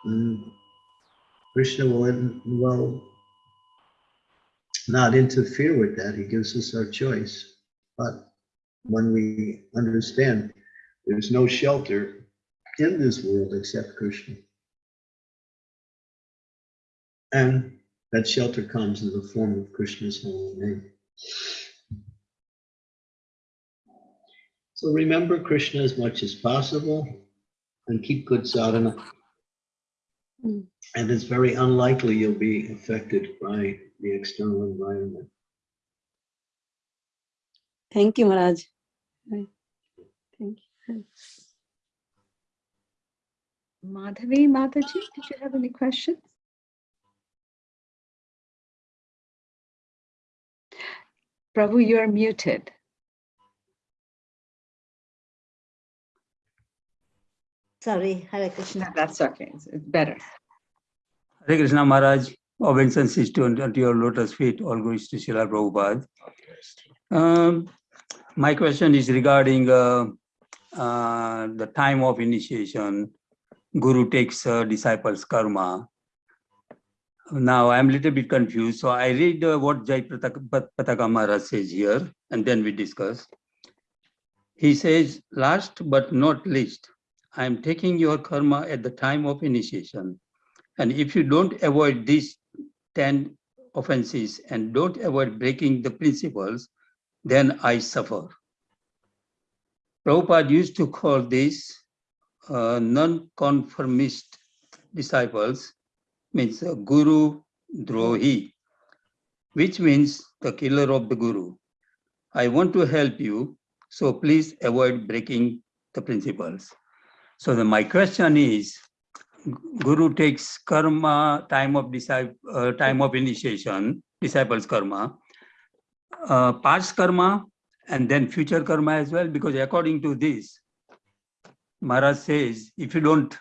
mm, Krishna will, will not interfere with that. He gives us our choice. But when we understand there's no shelter in this world except Krishna. And that shelter comes in the form of Krishna's holy name. So remember Krishna as much as possible and keep good sadhana. Mm. And it's very unlikely you'll be affected by the external environment. Thank you, Maharaj. Thank you. Madhavi Mataji, did you have any questions? Prabhu, you're muted. Sorry, Hare Krishna. That's okay. It's it's better. Hare Krishna Maharaj, obeisances to, to your lotus feet, all glories to Srila Prabhupada. Um, my question is regarding uh, uh, the time of initiation. Guru takes uh, disciples' karma. Now I'm a little bit confused, so I read uh, what Jai Pataka Pat- Pataka Maharaj says here, and then we discuss. He says, last but not least, I am taking your karma at the time of initiation. And if you don't avoid these 10 offenses and don't avoid breaking the principles, then I suffer. Prabhupada used to call these uh, non-conformist disciples, means uh, Guru Drohi, which means the killer of the Guru. I want to help you, so please avoid breaking the principles. So the, my question is, Guru takes karma, time of disciple, uh, time of initiation, disciples karma, uh, past karma, and then future karma as well, because according to this, Maharaj says, if you don't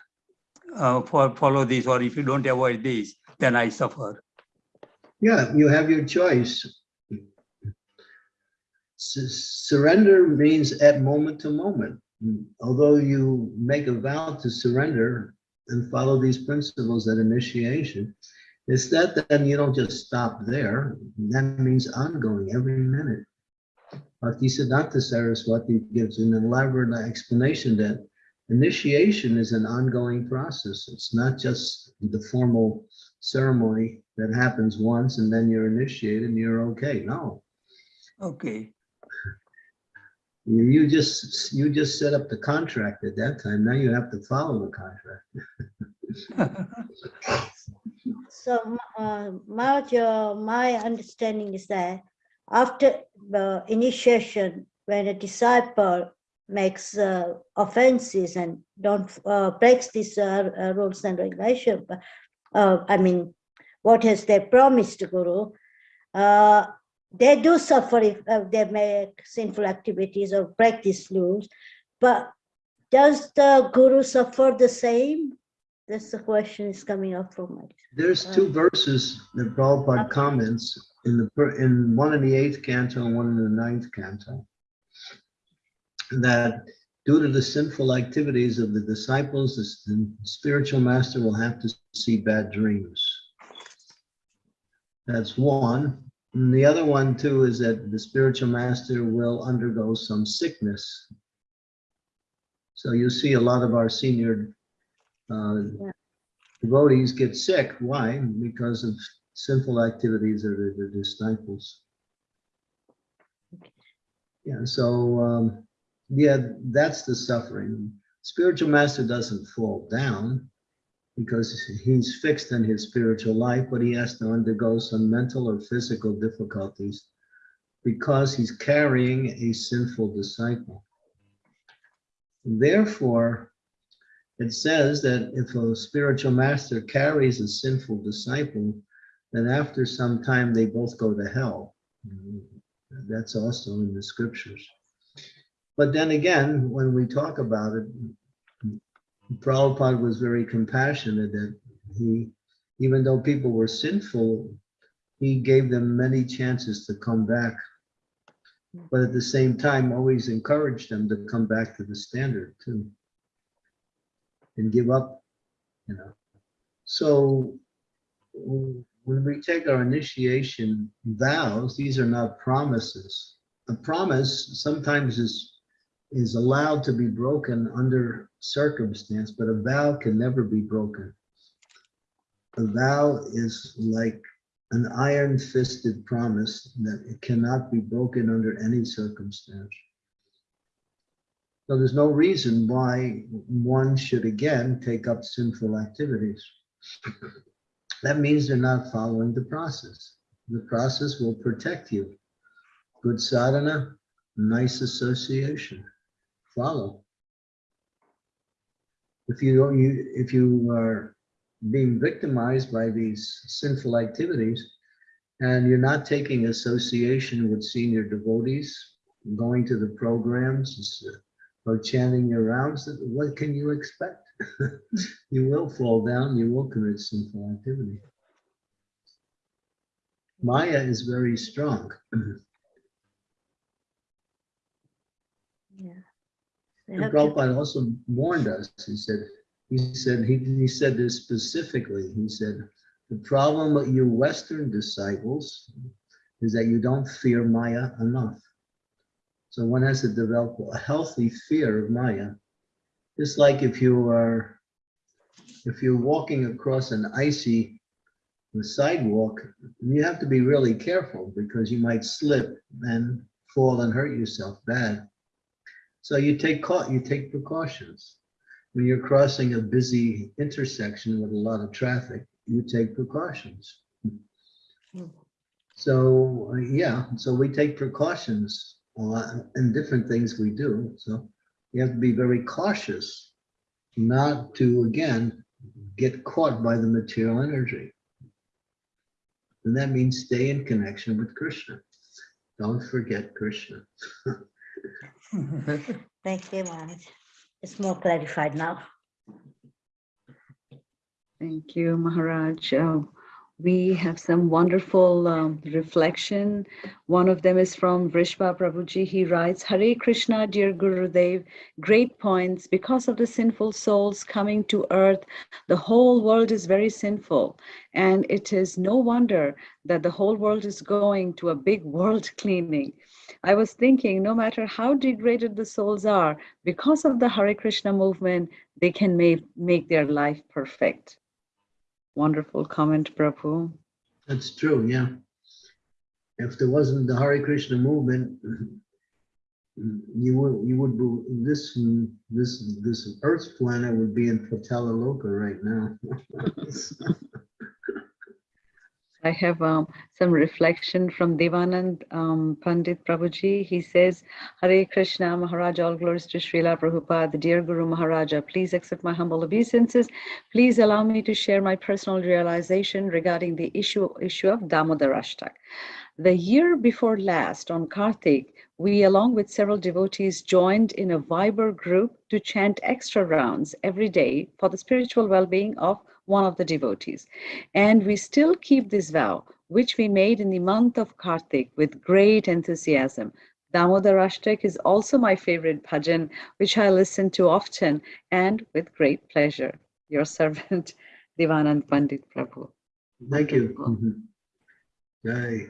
uh, fo- follow this or if you don't avoid this, then I suffer. Yeah, you have your choice. Su- Surrender means at moment to moment. Although you make a vow to surrender and follow these principles at initiation, it's that then you don't just stop there. That means ongoing every minute. Bhaktisiddhanta Saraswati gives an elaborate explanation that initiation is an ongoing process. It's not just the formal ceremony that happens once and then you're initiated and you're okay. No, Okay. You, just, you just set up the contract at that time. Now you have to follow the contract. So, uh, my understanding is that after the initiation, when a disciple makes uh, offenses and don't uh, breaks these uh, uh, rules and regulations, uh, I mean, what has they promised Guru, uh, they do suffer if uh, they make sinful activities or break these rules, but does the Guru suffer the same? That's the question is coming up from my. There's two verses that Prabhupada comments in the, in one in the eighth canto and one in the ninth canto. That due to the sinful activities of the disciples, the spiritual master will have to see bad dreams. That's one. And the other one too is that the spiritual master will undergo some sickness. So you see a lot of our senior uh, Yeah. devotees get sick. Why? Because of sinful activities of the the disciples. Yeah, so, um, yeah, that's the suffering. Spiritual master doesn't fall down because he's fixed in his spiritual life, but he has to undergo some mental or physical difficulties because he's carrying a sinful disciple. Therefore, it says that if a spiritual master carries a sinful disciple, then after some time they both go to hell. That's also in the scriptures. But then again, when we talk about it, Prabhupada was very compassionate that he, even though people were sinful, he gave them many chances to come back. But at the same time, always encouraged them to come back to the standard too. And give up, you know. So when we take our initiation vows, these are not promises. A promise sometimes is is allowed to be broken under circumstance, but a vow can never be broken. A vow is like an iron fisted promise that it cannot be broken under any circumstance. So there's no reason why one should again take up sinful activities. That means they're not following the process. The process will protect you. Good sadhana, nice association follow. If you don't, you, if you are being victimized by these sinful activities and you're not taking association with senior devotees, going to the programs or chanting your rounds, what can you expect? You will fall down, you will commit sinful activity. Maya is very strong. Yeah. And Prabhupada also warned us, he said, he said, he, he said this specifically, he said, the problem with you Western disciples is that you don't fear Maya enough. So one has to develop a healthy fear of Maya. Just like if you are, if you're walking across an icy sidewalk, you have to be really careful because you might slip and fall and hurt yourself bad. So you take you take precautions. When you're crossing a busy intersection with a lot of traffic, you take precautions. So, uh, yeah, so we take precautions in different things we do. So you have to be very cautious not to, again, get caught by the material energy. And that means stay in connection with Krishna. Don't forget Krishna. Thank you, Maharaj. It's more clarified now. Thank you, Maharaj. Uh, we have some wonderful um, reflection. One of them is from Vrishba Prabhuji. He writes, Hare Krishna, dear Gurudev, great points. Because of the sinful souls coming to earth, the whole world is very sinful. And it is no wonder that the whole world is going to a big world cleaning. I was thinking, no matter how degraded the souls are, because of the Hare Krishna movement, they can make, make their life perfect. Wonderful comment, Prabhu. That's true, yeah. If there wasn't the Hare Krishna movement, you would, you would, be- this, this, this earth planet would be in Patala Loka right now. I have um, some reflection from Devanand um, Pandit Prabhuji. He says, Hare Krishna Maharaj, all glories to Srila Prabhupada, dear Guru Maharaja, please accept my humble obeisances. Please allow me to share my personal realization regarding the issue, issue of Damodar Ashtak. The year before last on Kartik, we along with several devotees joined in a Viber group to chant extra rounds every day for the spiritual well-being of one of the devotees. And we still keep this vow, which we made in the month of Kartik with great enthusiasm. Damodar Ashtak is also my favorite bhajan, which I listen to often and with great pleasure. Your servant, Devanand Pandit Prabhu. Thank you. Wonderful. Mhm. Right.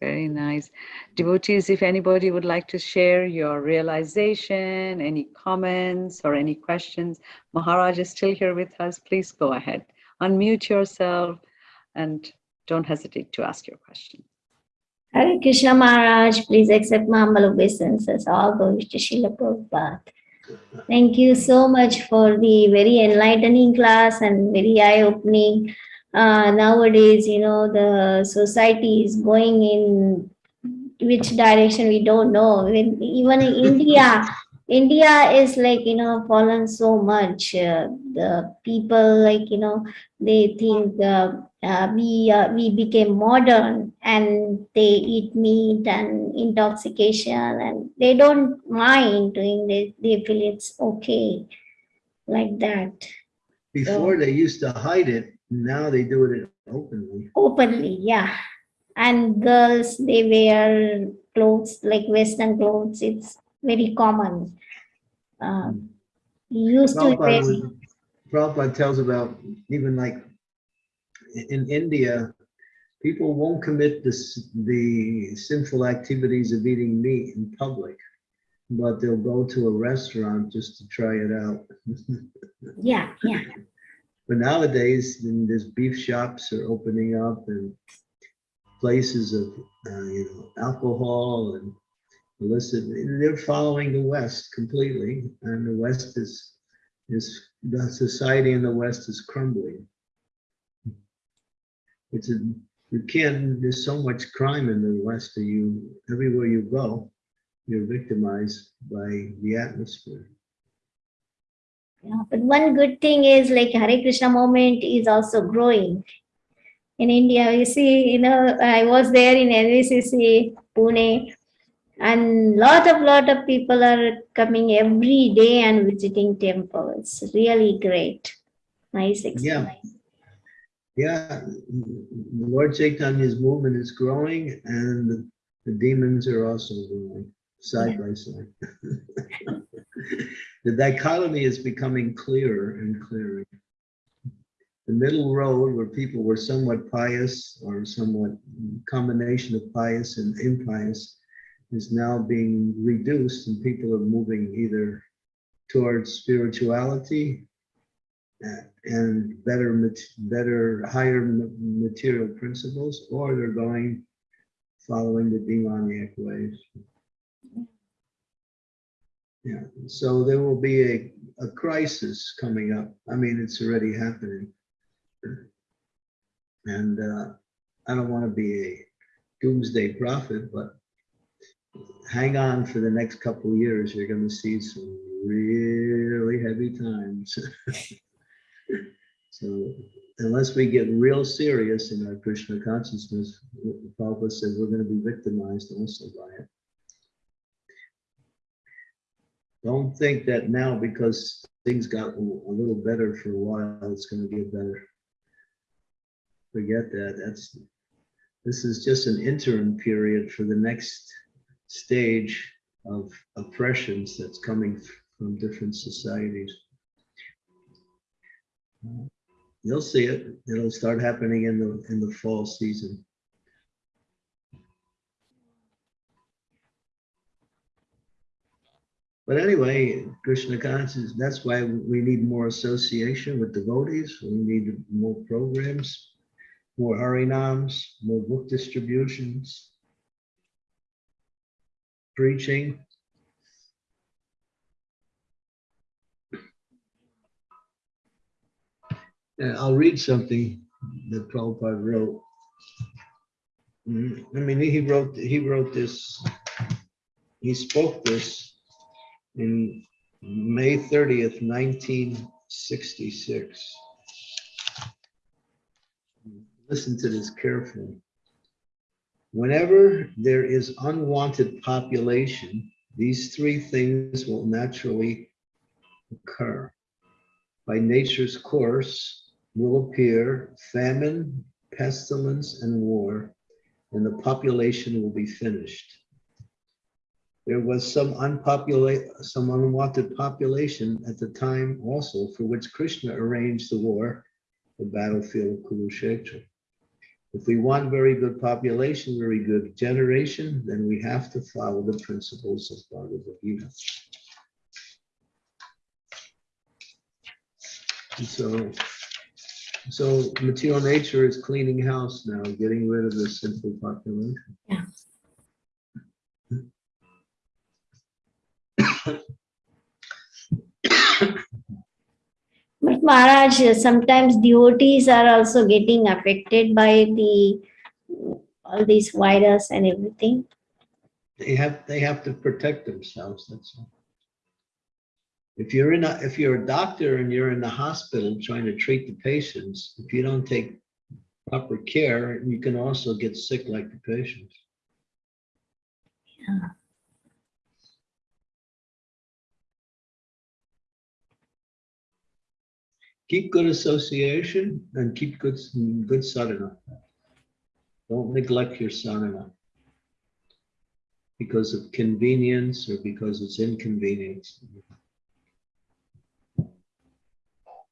Very nice. Devotees, if anybody would like to share your realization, any comments or any questions, Maharaj is still here with us. Please go ahead. Unmute yourself and don't hesitate to ask your question. Hare Krishna Maharaj, please accept my humble obeisances. All glories to Srila Prabhupada. Thank you so much for the very enlightening class and very eye-opening. Uh, nowadays, you know, the society is going in which direction we don't know. When- Even in India, India is like, you know, fallen so much. Uh, the people like, you know, they think uh, uh, we uh, we became modern and they eat meat and intoxication and they don't mind doing this. They feel it's okay like that Before they used to hide it, now they do it openly. openly. Yeah, and girls they wear clothes like Western clothes. It's very common. Um, we used to Prabhupada, wear. was- Prabhupada tells about even like in India, people won't commit this, the sinful activities of eating meat in public, but they'll go to a restaurant just to try it out. Yeah, yeah. But nowadays, there's beef shops are opening up and places of, uh, you know, alcohol and illicit, they're following the West completely. And the West is, is, the society in the West is crumbling. It's a, you can't, there's so much crime in the West that you, everywhere you go, you're victimized by the atmosphere. Yeah, but one good thing is like Hare Krishna movement is also growing. In India, you see, you know, I was there in NVCC, Pune, and lot of lot of people are coming every day and visiting temples. Really great. Nice experience. Yeah, the Lord Chaitanya's movement is growing and the- the demons are also growing side by side. The dichotomy is becoming clearer and clearer. The middle road where people were somewhat pious or somewhat combination of pious and impious is now being reduced and people are moving either towards spirituality uh, and better, better, higher material principles, or they're going following the demoniac ways. Yeah, so there will be a, a crisis coming up. I mean, it's already happening. And uh, I don't want to be a doomsday prophet, but hang on for the next couple years. You're going to see some really heavy times. So unless we get real serious in our Krishna consciousness, Prabhupada said we're going to be victimized also by it. Don't think that now because things got a little better for a while, it's going to get better. Forget that. That's this is just an interim period for the next stage of oppressions that's coming from different societies. You'll see it. It'll start happening in the, in the fall season. But anyway, Krishna consciousness, that's why we need more association with devotees. We need more programs, more harinams, more book distributions, preaching. And I'll read something that Prabhupada wrote. Mm, I mean, he wrote, he wrote this, he spoke this in May thirtieth, nineteen sixty-six. Listen to this carefully. Whenever there is unwanted population, these three things will naturally occur. By nature's course will appear famine, pestilence, and war, and the population will be finished. There was some some unwanted population at the time also for which Krishna arranged the war, the battlefield of Kurukshetra. If we want very good population, very good generation, then we have to follow the principles of Bhagavad Gita. And so, so material nature is cleaning house now, getting rid of the sinful population. Yeah. But Maharaj, sometimes devotees are also getting affected by the all these virus and everything. They have, they have to protect themselves, that's all. If you're in a, if you're a doctor and you're in the hospital trying to treat the patients, if you don't take proper care, you can also get sick like the patients. Yeah. Keep good association and keep good, good sadhana. Don't neglect your sadhana because of convenience or because it's inconvenience.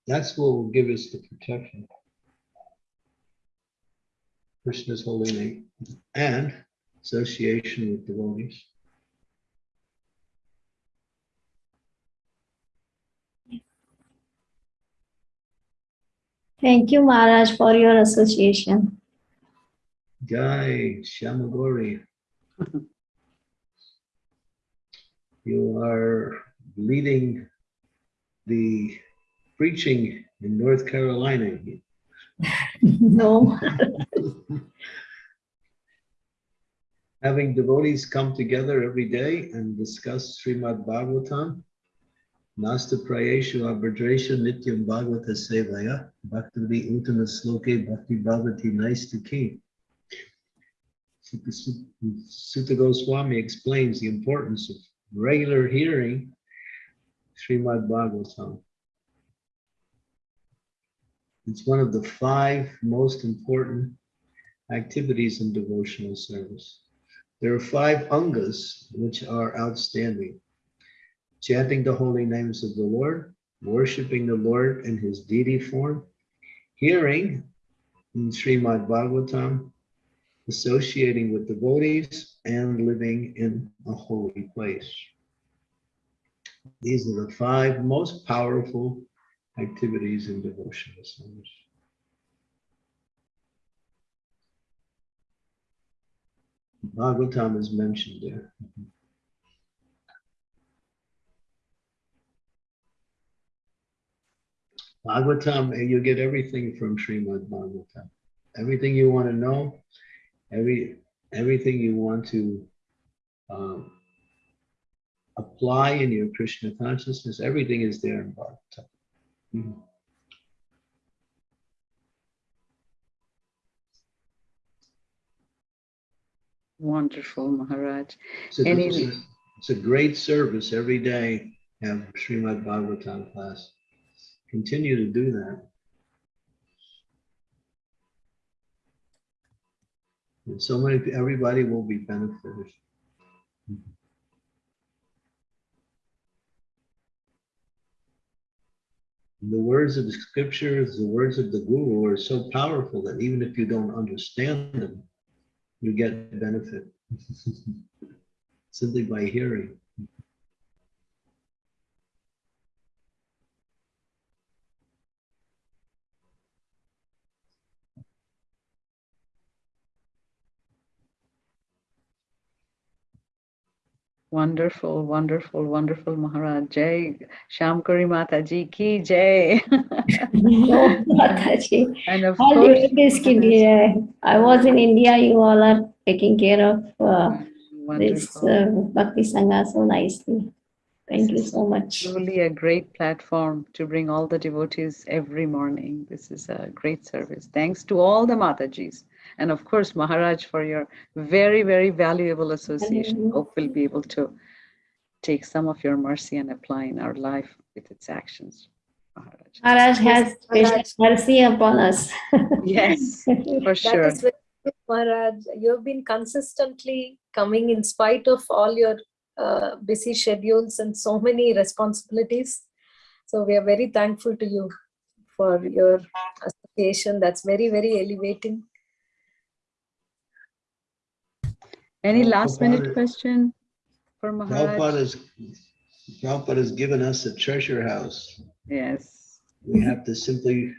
That's what will give us the protection. Krishna's holy name and association with devotees. Thank you, Maharaj, for your association. Jai Shamagori. You are leading the preaching in North Carolina. No. Having devotees come together every day and discuss Srimad Bhagavatam. Nasta Prayeshu Abhadreshu Nityam Bhagavata Sevaya Bhakti Uttama Sloke Bhakti Bhavati Naistaki. Suta Goswami explains the importance of regular hearing Srimad Bhagavatam. It's one of the five most important activities in devotional service. There are five angas which are outstanding. Chanting the holy names of the Lord, worshiping the Lord in his deity form, hearing in Srimad Bhagavatam, associating with devotees, and living in a holy place. These are the five most powerful activities in devotional service. Bhagavatam is mentioned there. Bhagavatam, you get everything from Srimad Bhagavatam. Everything you want to know, every everything you want to um, apply in your Krishna consciousness, everything is there in Bhagavatam. Mhm. Wonderful, Maharaj. It's a, Any- it's a- it's a great service every day, have Srimad Bhagavatam class. Continue to do that. And so many, everybody will be benefited. The words of the scriptures, the words of the Guru are so powerful that even if you don't understand them, you get benefit simply by hearing. Wonderful, wonderful, wonderful Maharaj. Jai Shamkari Mataji ki Jai. Mataji. and of All course, hear. I was in India, you all are taking care of uh, this uh, Bhakti Sangha so nicely. Thank you This is so much. Truly a great platform to bring all the devotees every morning. This is a great service. Thanks to all the Matajis. And of course, Maharaj, for your very, very valuable association. Mhm. Hope we'll be able to take some of your mercy and apply in our life with its actions. Maharaj. Maharaj has special mercy upon us. Yes, for sure. is very good, Maharaj. You have been consistently coming in spite of all your uh, busy schedules and so many responsibilities. So we are very thankful to you for your association. That's very, very elevating. Any Well, last minute question for Maharaj? Prabhupada has, Prabhupada has given us a treasure house. Yes. We have to simply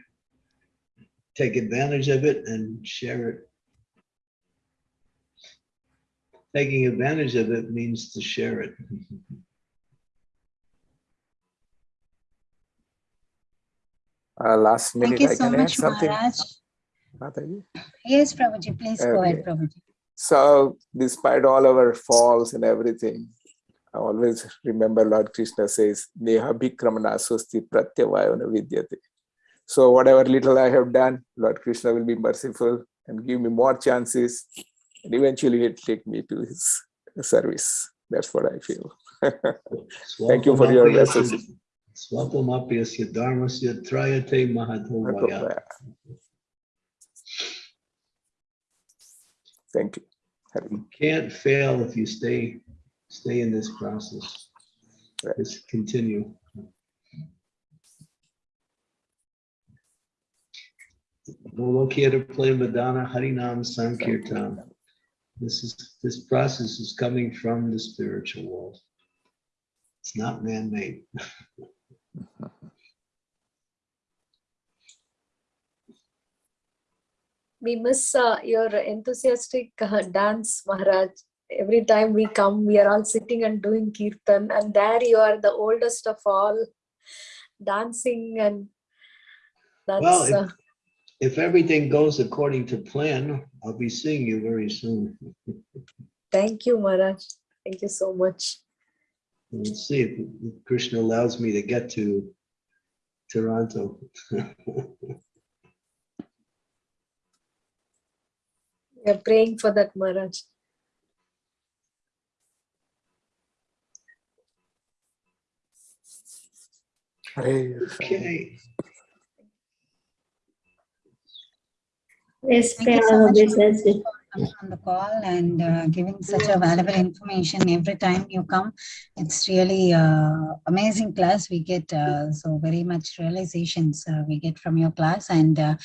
take advantage of it and share it. Taking advantage of it means to share it. Uh, last minute, Thank minute, you I so can add much, something. Maharaj. Yes, Prabhuji, please go ahead, Okay. Prabhuji. So despite all our faults and everything, I always remember Lord Krishna says, Neha Bhikramana Swasti Pratyavayana Vidyate. So whatever little I have done, Lord Krishna will be merciful and give me more chances. And eventually he'll take me to his service. That's what I feel. Thank you for your message. Swapamapyasya dharmasya trayate mahadhovaya. Thank you. You can't fail if you stay, stay in this process. Right. Just continue. Lokita play Madonna Harinam Sankirtan. This is, this process is coming from the spiritual world. It's not man-made. We miss uh, your enthusiastic uh, dance, Maharaj. Every time we come, we are all sitting and doing kirtan, and there you are, the oldest of all, dancing, and that's. Well, if- uh, If everything goes according to plan, I'll be seeing you very soon. Thank you, Maharaj. Thank you so much. We'll see if if Krishna allows me to get to Toronto. We are praying for that, Maharaj. Hare Okay. Yes, Thank you so Prabhu, much, coming on the call and uh, giving such a valuable information every time you come. It's really uh, amazing class we get. Uh, so very much realizations uh, we get from your class. And uh,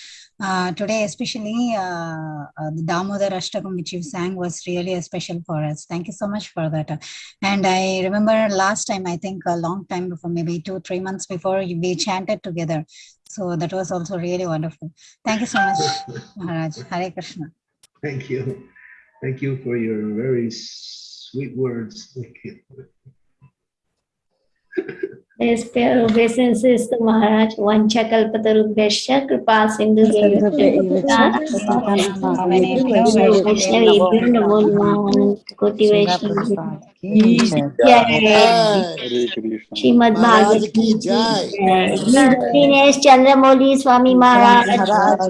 uh, today, especially the Damodar Ashtakam which you sang was really a special for us. Thank you so much for that. And I remember last time, I think a long time before, maybe two, three months before, we chanted together. So that was also really wonderful. Thank you so much, Maharaj. Hare Krishna. Thank you. Thank you for your very sweet words. Thank you. Yes, pure obeisances to Maharaj. Vancha kalpatarubhyasya kripa sindhu Vaishnavi namo namo koti Vaishnavi. Jai. Hare Krishna. Srimad Maharaj Bhagavatam ki jai. His Holiness Chandramouli Swami Maharaj.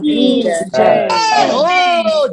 ki Jai. jai. Oh,